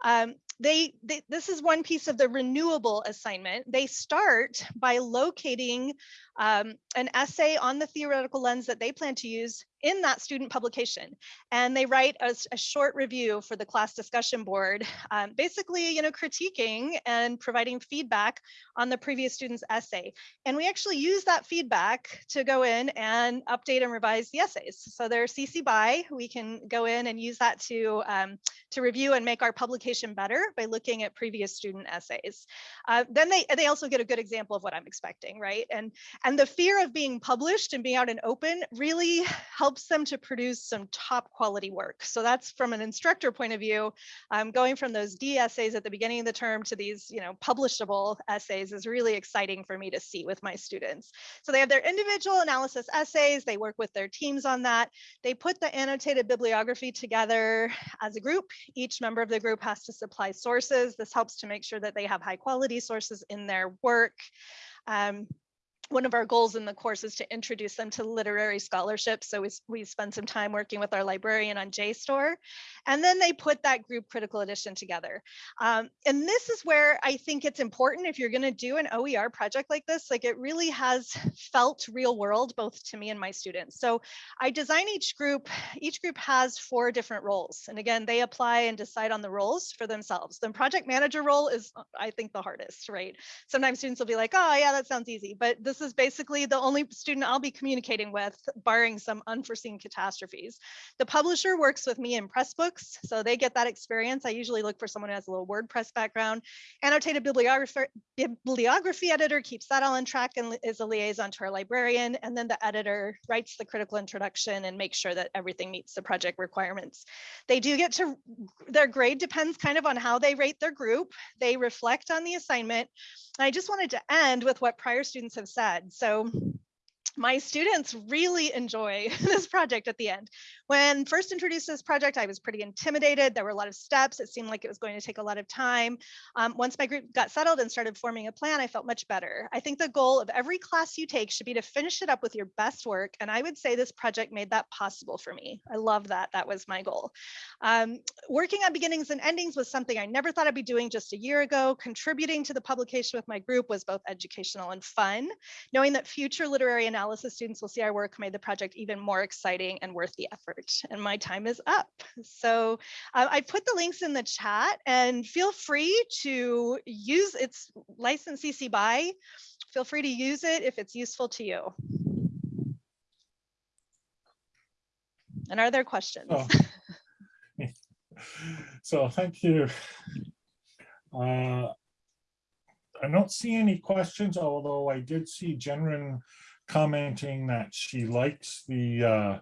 Um, they, they, this is one piece of the renewable assignment. They start by locating um, an essay on the theoretical lens that they plan to use in that student publication. And they write a, a short review for the class discussion board, um, basically, you know, critiquing and providing feedback on the previous student's essay. And we actually use that feedback to go in and update and revise the essays. So they're CC BY, we can go in and use that to, um, to review and make our publication better by looking at previous student essays. Uh, then they, they also get a good example of what I'm expecting, right? And, and the fear of being published and being out and open really helps them to produce some top quality work. So that's from an instructor point of view, um, going from those D essays at the beginning of the term to these, you know, publishable essays is really exciting for me to see with my students. So they have their individual analysis essays, they work with their teams on that. They put the annotated bibliography together as a group. Each member of the group has to supply sources. This helps to make sure that they have high quality sources in their work. Um, one of our goals in the course is to introduce them to literary scholarship. So we, we spend some time working with our librarian on JSTOR, and then they put that group critical edition together. Um, and this is where I think it's important if you're going to do an OER project like this, like it really has felt real world, both to me and my students. So I design each group, each group has four different roles. And again, they apply and decide on the roles for themselves. The project manager role is, uh, I think, the hardest, right? Sometimes students will be like, oh yeah, that sounds easy. But this is basically the only student I'll be communicating with, barring some unforeseen catastrophes. The publisher works with me in Pressbooks, so they get that experience. I usually look for someone who has a little WordPress background. Annotated bibliography editor keeps that all on track and is a liaison to our librarian. And then the editor writes the critical introduction and makes sure that everything meets the project requirements. They do get to, their grade depends kind of on how they rate their group. They reflect on the assignment. I just wanted to end with what prior students have said. So my students really enjoy this project at the end. When first introduced to this project, I was pretty intimidated. There were a lot of steps. It seemed like it was going to take a lot of time. Um, once my group got settled and started forming a plan, I felt much better. I think the goal of every class you take should be to finish it up with your best work. And I would say this project made that possible for me. I love that. That was my goal. Um, working on beginnings and endings was something I never thought I'd be doing just a year ago. Contributing to the publication with my group was both educational and fun. Knowing that future literary analysis students will see our work made the project even more exciting and worth the effort. And my time is up. So uh, I put the links in the chat and feel free to use its license CC BY. Feel free to use it if it's useful to you. And are there questions? Oh. So thank you. Uh, I don't see any questions, although I did see Jenren commenting that she likes the uh,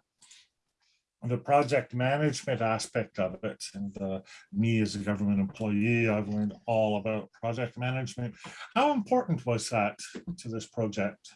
the project management aspect of it. And uh, me as a government employee, I've learned all about project management. How important was that to this project?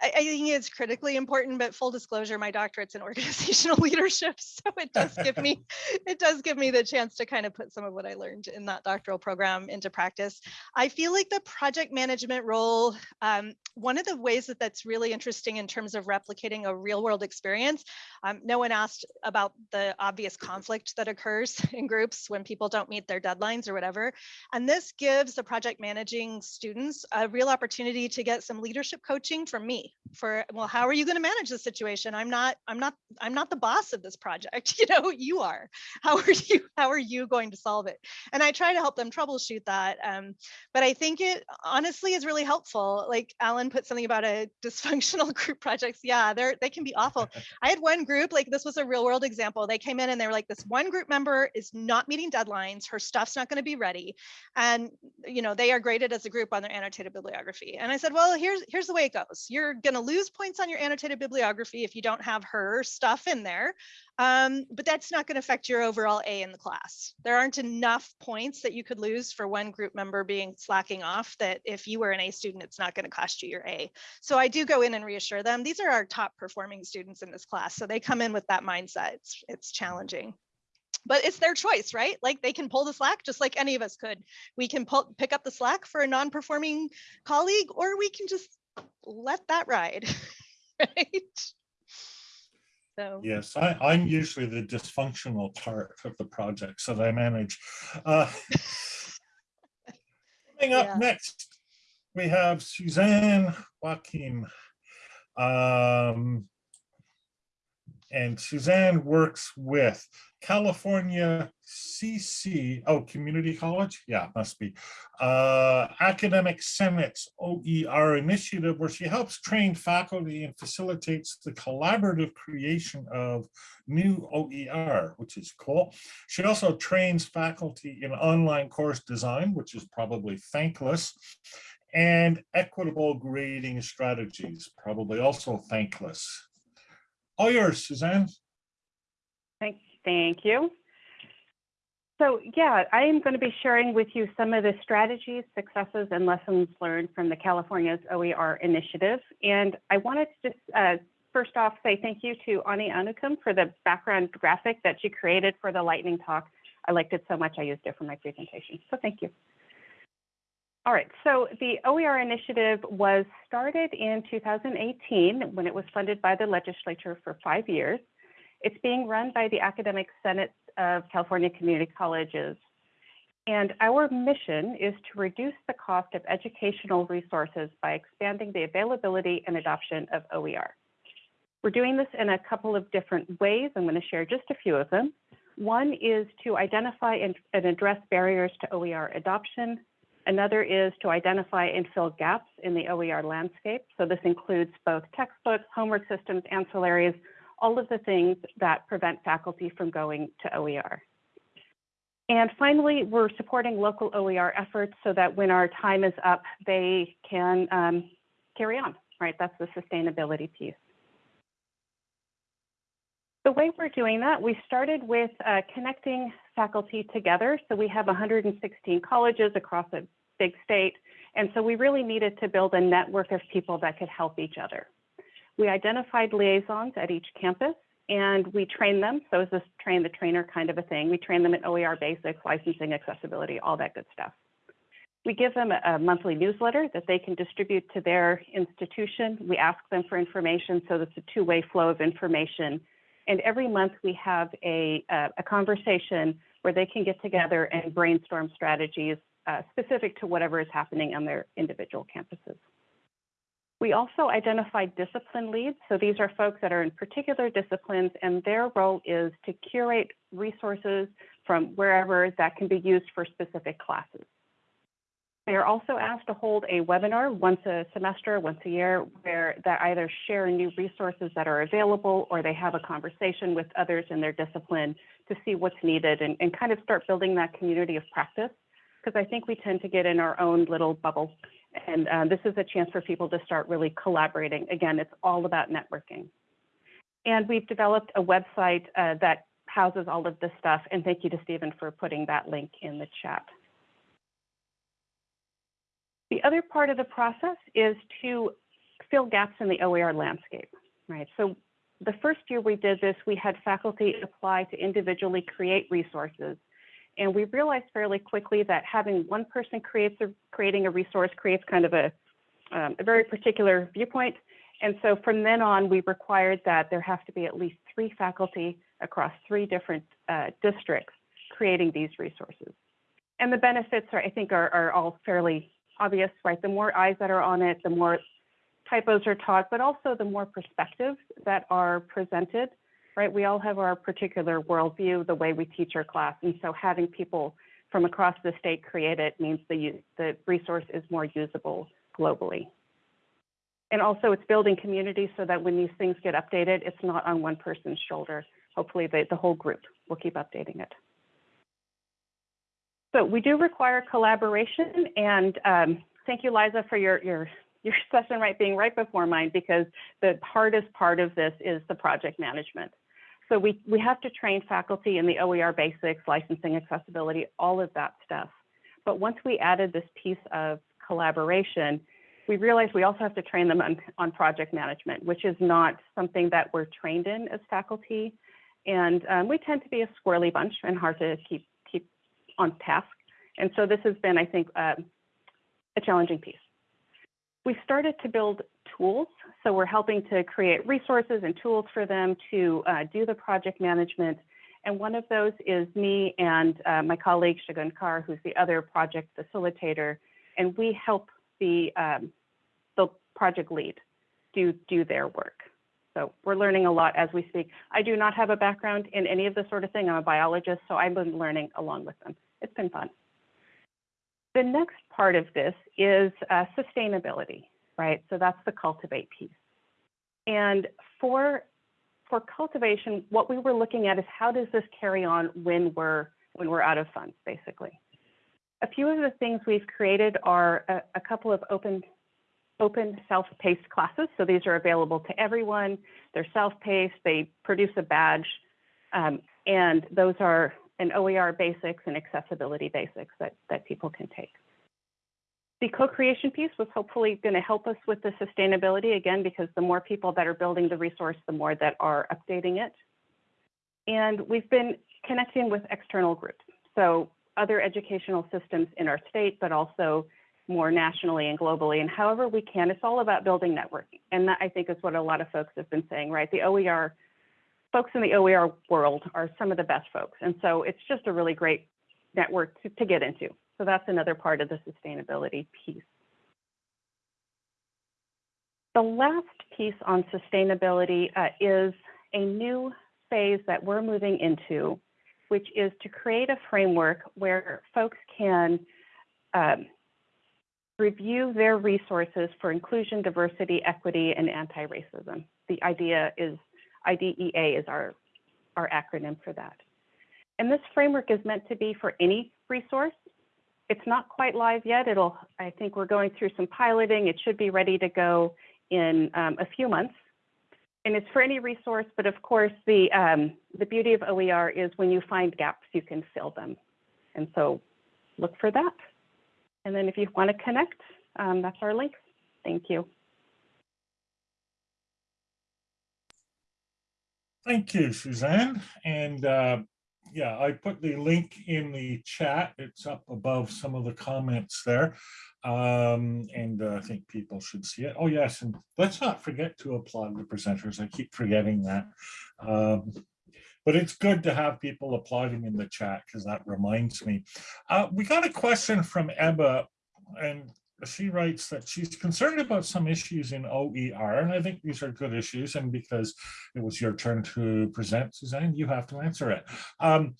I, I think it's critically important, but full disclosure, my doctorate's in organizational leadership. So it does give me, it does give me the chance to kind of put some of what I learned in that doctoral program into practice. I feel like the project management role, um, one of the ways that that's really interesting in terms of replicating a real world experience, um, no one asked about the obvious conflict that occurs in groups when people don't meet their deadlines or whatever. And this gives the project managing students a real opportunity to get some leadership coaching from me for, well, how are you going to manage the situation? I'm not, I'm not, I'm not the boss of this project. You know, you are. How are you, how are you going to solve it? And I try to help them troubleshoot that. Um, but I think it honestly is really helpful. Like Alan put something about a dysfunctional group projects. Yeah, they're, they can be awful. I had one group, like this was a real world example. They came in and they were like, this one group member is not meeting deadlines. Her stuff's not going to be ready. And, you know, they are graded as a group on their annotated bibliography. And I said, well, here's, here's the way it goes. You're going to lose points on your annotated bibliography if you don't have her stuff in there. Um, but that's not going to affect your overall A in the class. There aren't enough points that you could lose for one group member being slacking off that if you were an A student, it's not going to cost you your A. So I do go in and reassure them. These are our top performing students in this class. So they come in with that mindset. It's, it's challenging. But it's their choice, right? Like they can pull the slack just like any of us could. We can pull, pick up the slack for a non-performing colleague, or we can just let that ride, right? So Yes, I, I'm usually the dysfunctional part of the projects that I manage. Uh, Coming up Yeah. next, we have Suzanne Wakim. Um, and Suzanne works with California CC, oh, Community College? Yeah, must be. Uh, Academic Senate's OER initiative where she helps train faculty and facilitates the collaborative creation of new OER, which is cool. She also trains faculty in online course design, which is probably thankless, and equitable grading strategies, probably also thankless. All yours, Suzanne. Thank, you. So yeah, I am going to be sharing with you some of the strategies, successes, and lessons learned from the California's OER initiative. And I wanted to just uh, first off say thank you to Ani Anukum for the background graphic that she created for the lightning talk. I liked it so much I used it for my presentation. So thank you. All right, so the OER initiative was started in 2018 when it was funded by the legislature for five years. It's being run by the Academic Senate of California Community Colleges. And our mission is to reduce the cost of educational resources by expanding the availability and adoption of OER. We're doing this in a couple of different ways. I'm going to share just a few of them. One is to identify and, and address barriers to OER adoption. Another is to identify and fill gaps in the OER landscape. So this includes both textbooks, homework systems, ancillaries, all of the things that prevent faculty from going to OER. And finally, we're supporting local OER efforts so that when our time is up, they can um, carry on, right? That's the sustainability piece. The way we're doing that, we started with uh, connecting faculty together. So we have 116 colleges across a big state. And so we really needed to build a network of people that could help each other. We identified liaisons at each campus and we trained them. So it's this train the trainer kind of a thing. We train them in OER basics, licensing, accessibility, all that good stuff. We give them a, monthly newsletter that they can distribute to their institution. We ask them for information so it's a two-way flow of information and every month we have a, uh, a conversation where they can get together and brainstorm strategies uh, specific to whatever is happening on their individual campuses. We also identified discipline leads. So these are folks that are in particular disciplines and their role is to curate resources from wherever that can be used for specific classes. They are also asked to hold a webinar once a semester, once a year, where they either share new resources that are available or they have a conversation with others in their discipline to see what's needed and, and kind of start building that community of practice. Because I think we tend to get in our own little bubble. And uh, this is a chance for people to start really collaborating. Again, it's all about networking. And we've developed a website uh, that houses all of this stuff. And thank you to Stephen for putting that link in the chat. The other part of the process is to fill gaps in the OER landscape, right? So the first year we did this, we had faculty apply to individually create resources. And we realized fairly quickly that having one person creates a, creating a resource creates kind of a, um, a very particular viewpoint. And so from then on, we required that there have to be at least three faculty across three different uh, districts creating these resources. And the benefits are, I think, are, are all fairly obvious, right? The more eyes that are on it, the more typos are taught, but also the more perspectives that are presented, right? We all have our particular worldview, the way we teach our class. And so having people from across the state create it means the, the resource is more usable globally. And also it's building community so that when these things get updated, it's not on one person's shoulder. Hopefully the, the whole group will keep updating it. So we do require collaboration and um, thank you, Liza, for your, your, your session right being right before mine because the hardest part of this is the project management. So we, we have to train faculty in the OER basics, licensing, accessibility, all of that stuff. But once we added this piece of collaboration, we realized we also have to train them on, on project management, which is not something that we're trained in as faculty. And um, we tend to be a squirrely bunch and hard to keep keep on task. And so this has been, I think, uh, a challenging piece. We started to build tools. So we're helping to create resources and tools for them to uh, do the project management. And one of those is me and uh, my colleague Shagun Kar, who's the other project facilitator. And we help the, um, the project lead do, do their work. So we're learning a lot as we speak. I do not have a background in any of this sort of thing. I'm a biologist, so I've been learning along with them it's been fun. The next part of this is uh, sustainability, right? So that's the cultivate piece. And for for cultivation, what we were looking at is how does this carry on when we're when we're out of funds, basically. A few of the things we've created are a, a couple of open open self-paced classes. So these are available to everyone. They're self-paced. They produce a badge, um, and those are an OER basics and accessibility basics that, that people can take. The co-creation piece was hopefully going to help us with the sustainability again, because the more people that are building the resource, the more that are updating it. And we've been connecting with external groups. So other educational systems in our state, but also more nationally and globally. And however we can, it's all about building networking. And that I think is what a lot of folks have been saying, right? The OER, folks in the OER world are some of the best folks. And so it's just a really great network to, to get into. So that's another part of the sustainability piece. The last piece on sustainability uh, is a new phase that we're moving into, which is to create a framework where folks can um, review their resources for inclusion, diversity, equity, and anti-racism. The idea is IDEA is our, our acronym for that. And this framework is meant to be for any resource. It's not quite live yet. It'll, I think we're going through some piloting. It should be ready to go in um, a few months. And it's for any resource, but of course, the, um, the beauty of OER is when you find gaps, you can fill them. And so look for that. And then if you want to connect, um, that's our link. Thank you. Thank you, Suzanne. And uh, yeah, I put the link in the chat. It's up above some of the comments there. Um, and uh, I think people should see it. Oh, yes. And let's not forget to applaud the presenters. I keep forgetting that. Um, but it's good to have people applauding in the chat because that reminds me. Uh, we got a question from Ebba and she writes that she's concerned about some issues in OER, and I think these are good issues. And because it was your turn to present, Suzanne, you have to answer it. Um,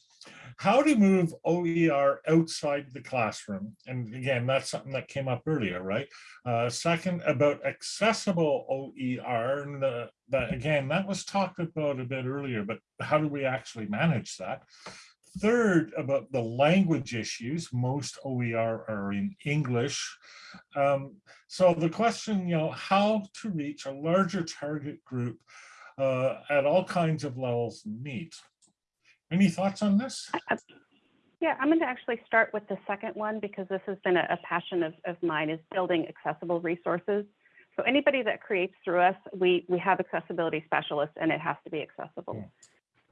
how to move OER outside the classroom. And again, that's something that came up earlier, right? Uh, second, about accessible OER. And uh, that, again, that was talked about a bit earlier, but how do we actually manage that? Third, about the language issues, most OER are in English. Um, so the question, you know, how to reach a larger target group uh, at all kinds of levels needs. Any thoughts on this? Yeah, I'm going to actually start with the second one because this has been a, a passion of, of mine is building accessible resources. So anybody that creates through us, we, we have accessibility specialists and it has to be accessible.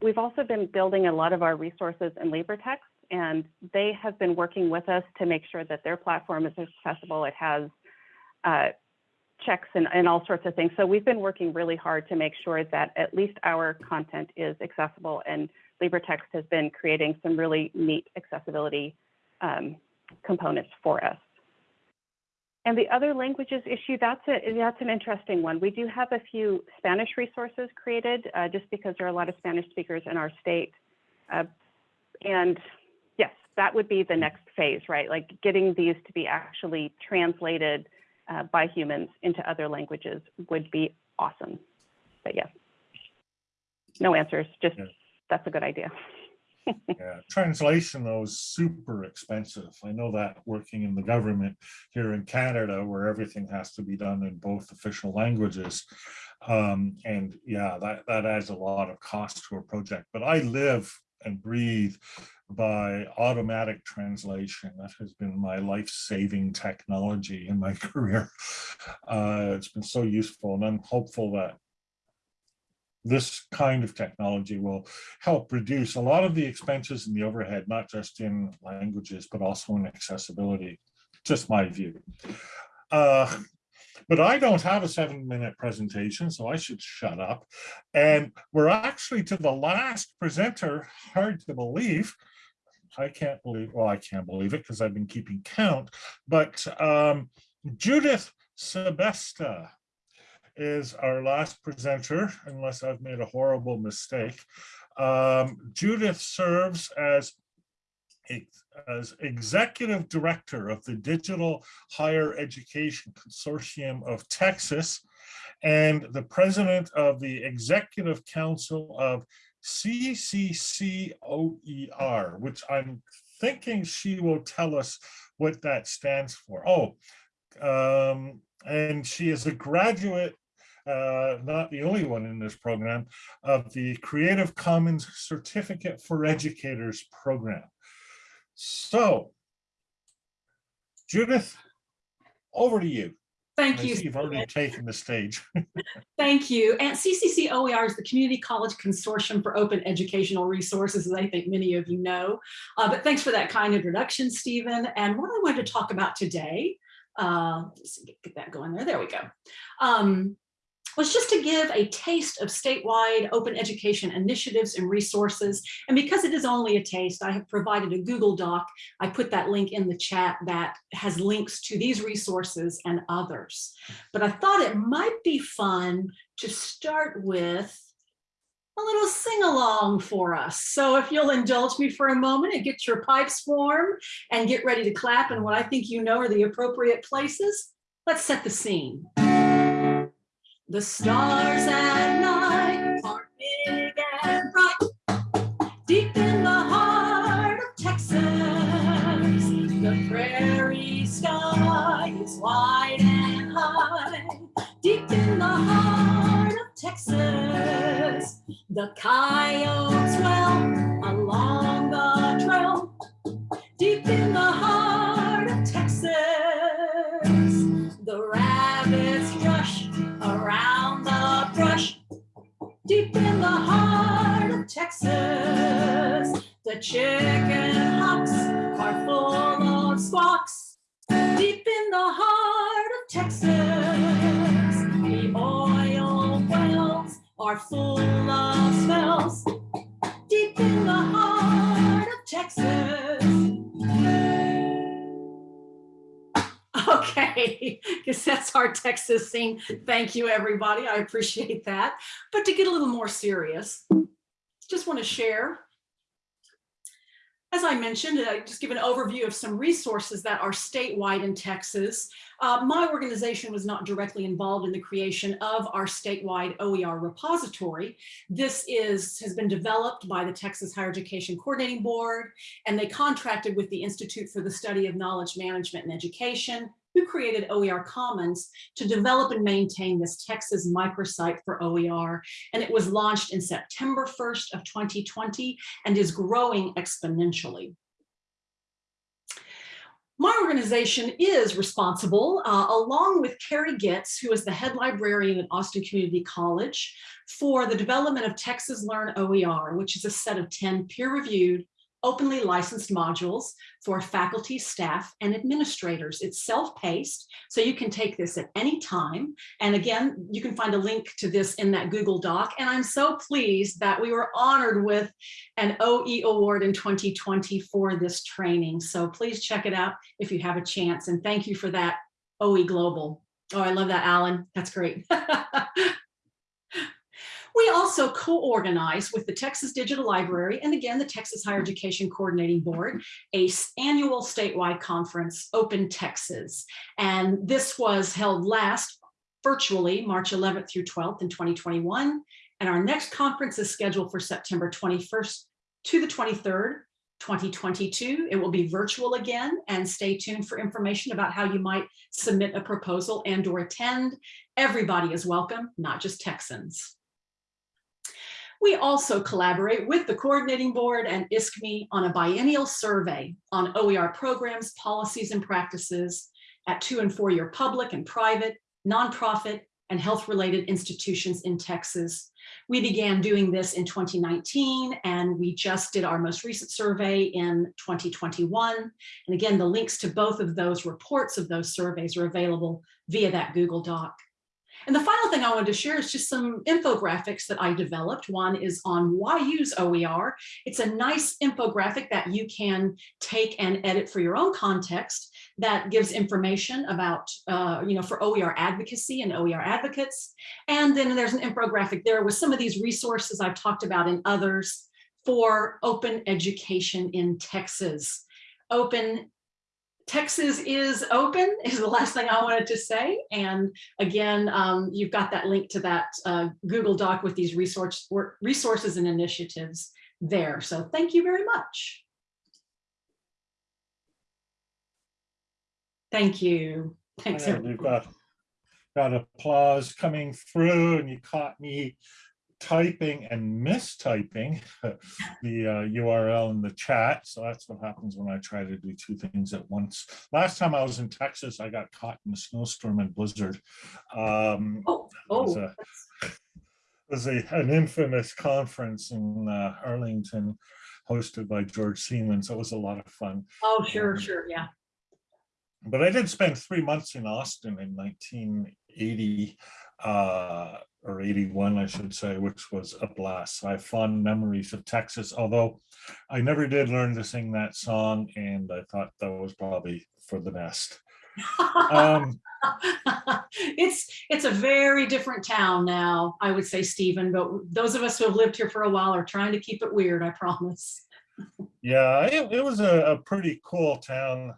We've also been building a lot of our resources in LibreText and they have been working with us to make sure that their platform is accessible. It has uh, checks and, and all sorts of things. So we've been working really hard to make sure that at least our content is accessible and LibreText has been creating some really neat accessibility um, components for us. And the other languages issue, that's, a, that's an interesting one. We do have a few Spanish resources created uh, just because there are a lot of Spanish speakers in our state. Uh, and yes, that would be the next phase, right? Like getting these to be actually translated uh, by humans into other languages would be awesome. But yeah, no answers, just Yeah. that's a good idea. Yeah, translation though is super expensive. I know that working in the government here in Canada where everything has to be done in both official languages. Um, and yeah, that, that adds a lot of cost to a project, but I live and breathe by automatic translation. That has been my life-saving technology in my career. Uh, it's been so useful and I'm hopeful that this kind of technology will help reduce a lot of the expenses and the overhead, not just in languages, but also in accessibility. Just my view. Uh, but I don't have a seven minute presentation, so I should shut up. And we're actually to the last presenter, hard to believe. I can't believe, well, I can't believe it because I've been keeping count, but um, Judith Sebesta is our last presenter, unless I've made a horrible mistake. Um, Judith serves as as executive director of the Digital Higher Education Consortium of Texas and the president of the Executive Council of CCCOER, which I'm thinking she will tell us what that stands for. Oh, um, and she is a graduate uh, not the only one in this program, of the Creative Commons Certificate for Educators program. So, Judith, over to you. Thank I you. You've already taken the stage. Thank you. And CCC OER is the Community College Consortium for Open Educational Resources, as I think many of you know. Uh, but thanks for that kind introduction, Stephen. And what I wanted to talk about today uh, let's get that going there. There we go. Um, was just to give a taste of statewide open education initiatives and resources. And because it is only a taste, I have provided a Google Doc. I put that link in the chat that has links to these resources and others. But I thought it might be fun to start with a little sing along for us. So if you'll indulge me for a moment and get your pipes warm and get ready to clap in what I think you know are the appropriate places, let's set the scene. The stars at night are big and bright, deep in the heart of Texas. The prairie sky is wide and high, deep in the heart of Texas. The coyotes wail along the deep in the heart of Texas. The chicken hawks are full of squawks, deep in the heart of Texas. The oil wells are full of smells, deep in the heart of Texas. Okay, because that's our Texas scene. Thank you, everybody. I appreciate that. But to get a little more serious, just want to share. As I mentioned, I just give an overview of some resources that are statewide in Texas. Uh, my organization was not directly involved in the creation of our statewide OER repository. This is has been developed by the Texas Higher Education Coordinating Board, and they contracted with the Institute for the Study of Knowledge Management and Education, who created OER Commons to develop and maintain this Texas microsite for OER. And it was launched in September 1st of 2020 and is growing exponentially. My organization is responsible, uh, along with Carrie Getz, who is the head librarian at Austin Community College, for the development of Texas Learn OER, which is a set of 10 peer-reviewed openly licensed modules for faculty, staff, and administrators. It's self-paced, so you can take this at any time. And again, you can find a link to this in that Google Doc. And I'm so pleased that we were honored with an OE award in 2020 for this training. So please check it out if you have a chance. And thank you for that, OE Global. Oh, I love that, Alan. That's great. We also co-organize with the Texas Digital Library and again, the Texas Higher Education Coordinating Board, a annual statewide conference, Open Texas. And this was held last virtually March 11th through 12th in 2021. And our next conference is scheduled for September 21st to the 23rd, 2022. It will be virtual again and stay tuned for information about how you might submit a proposal and or attend. Everybody is welcome, not just Texans. We also collaborate with the coordinating board and ISKME on a biennial survey on OER programs, policies, and practices at two and four year public and private, nonprofit, and health-related institutions in Texas. We began doing this in 2019, and we just did our most recent survey in 2021. And again, the links to both of those reports of those surveys are available via that Google Doc. And the final thing I wanted to share is just some infographics that I developed. One is on why use OER. It's a nice infographic that you can take and edit for your own context that gives information about, uh, you know, for OER advocacy and OER advocates. And then there's an infographic there with some of these resources I've talked about in others for open education in Texas. Open Texas is open is the last thing I wanted to say. And again, um, you've got that link to that uh, Google Doc with these resource, resources and initiatives there. So thank you very much. Thank you. Thanks. And We've got, got applause coming through and you caught me typing and mistyping the uh, URL in the chat. So that's what happens when I try to do two things at once. Last time I was in Texas, I got caught in a snowstorm and blizzard. Um, oh, it was, oh. a, it was a, an infamous conference in uh, Arlington hosted by George Siemens. So it was a lot of fun. Oh, sure, Um, sure, yeah. but I did spend three months in Austin in 1980 uh, or 81, I should say, which was a blast. I have fond memories of Texas, although I never did learn to sing that song, and I thought that was probably for the best. Um, it's it's a very different town now, I would say, Stephen. But those of us who have lived here for a while are trying to keep it weird. I promise. Yeah, it, it was a, a pretty cool town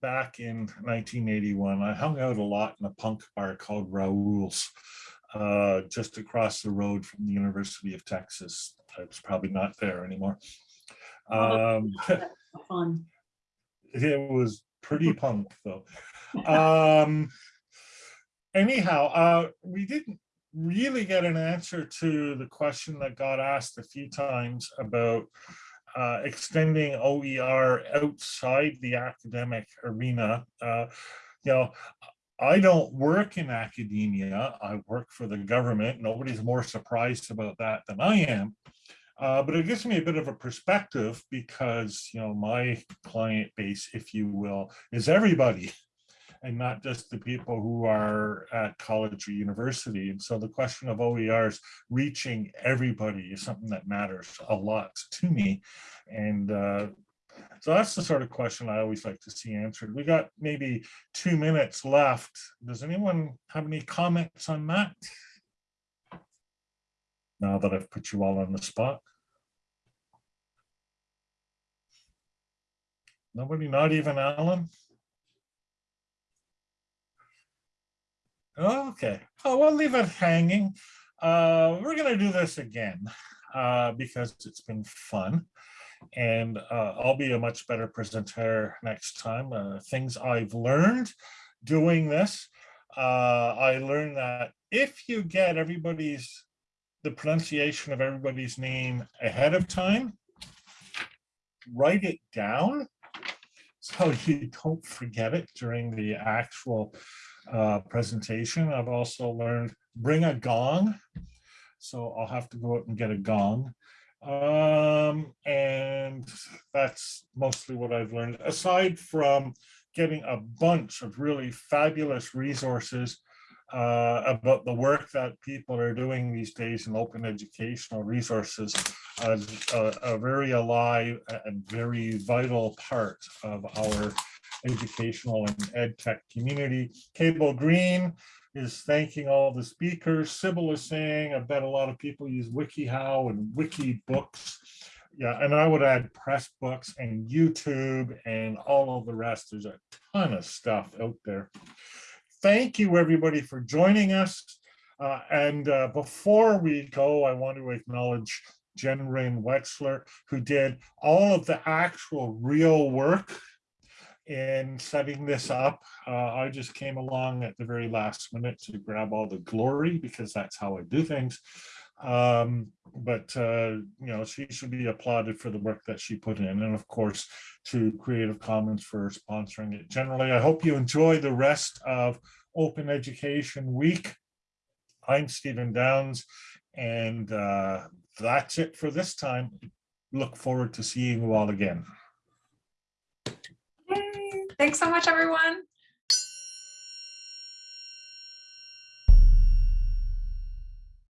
back in 1981. I hung out a lot in a punk bar called Raoul's, uh, just across the road from the University of Texas. It's probably not there anymore. Um, Fun. it was pretty punk though. Um, anyhow, uh, we didn't really get an answer to the question that got asked a few times about uh, extending OER outside the academic arena. Uh, you know, I don't work in academia. I work for the government. Nobody's more surprised about that than I am. Uh, but it gives me a bit of a perspective because, you know, my client base, if you will, is everybody and not just the people who are at college or university. And so the question of OERs reaching everybody is something that matters a lot to me. And uh, so that's the sort of question I always like to see answered. We got maybe two minutes left. Does anyone have any comments on that? Now that I've put you all on the spot. Nobody, not even Alan? Okay, oh, we'll leave it hanging. Uh, we're gonna do this again uh, because it's been fun. And uh, I'll be a much better presenter next time. Uh, things I've learned doing this. Uh, I learned that if you get everybody's, the pronunciation of everybody's name ahead of time, write it down so you don't forget it during the actual uh, presentation. I've also learned bring a gong. So I'll have to go out and get a gong. Um, and that's mostly what I've learned, aside from getting a bunch of really fabulous resources uh, about the work that people are doing these days in open educational resources, a, a very alive and very vital part of our educational and ed tech community. Cable Green is thanking all the speakers. Sybil is saying, I bet a lot of people use WikiHow and Wikibooks. Yeah, and I would add Pressbooks and YouTube and all of the rest. There's a ton of stuff out there. Thank you, everybody, for joining us. Uh, and uh, before we go, I want to acknowledge Jen Rain Wexler, who did all of the actual real work in setting this up. Uh, I just came along at the very last minute to grab all the glory because that's how I do things. Um, but, uh, you know, she should be applauded for the work that she put in. And of course, to Creative Commons for sponsoring it generally. I hope you enjoy the rest of Open Education Week. I'm Stephen Downes, and uh, that's it for this time. Look forward to seeing you all again. Thanks so much, everyone.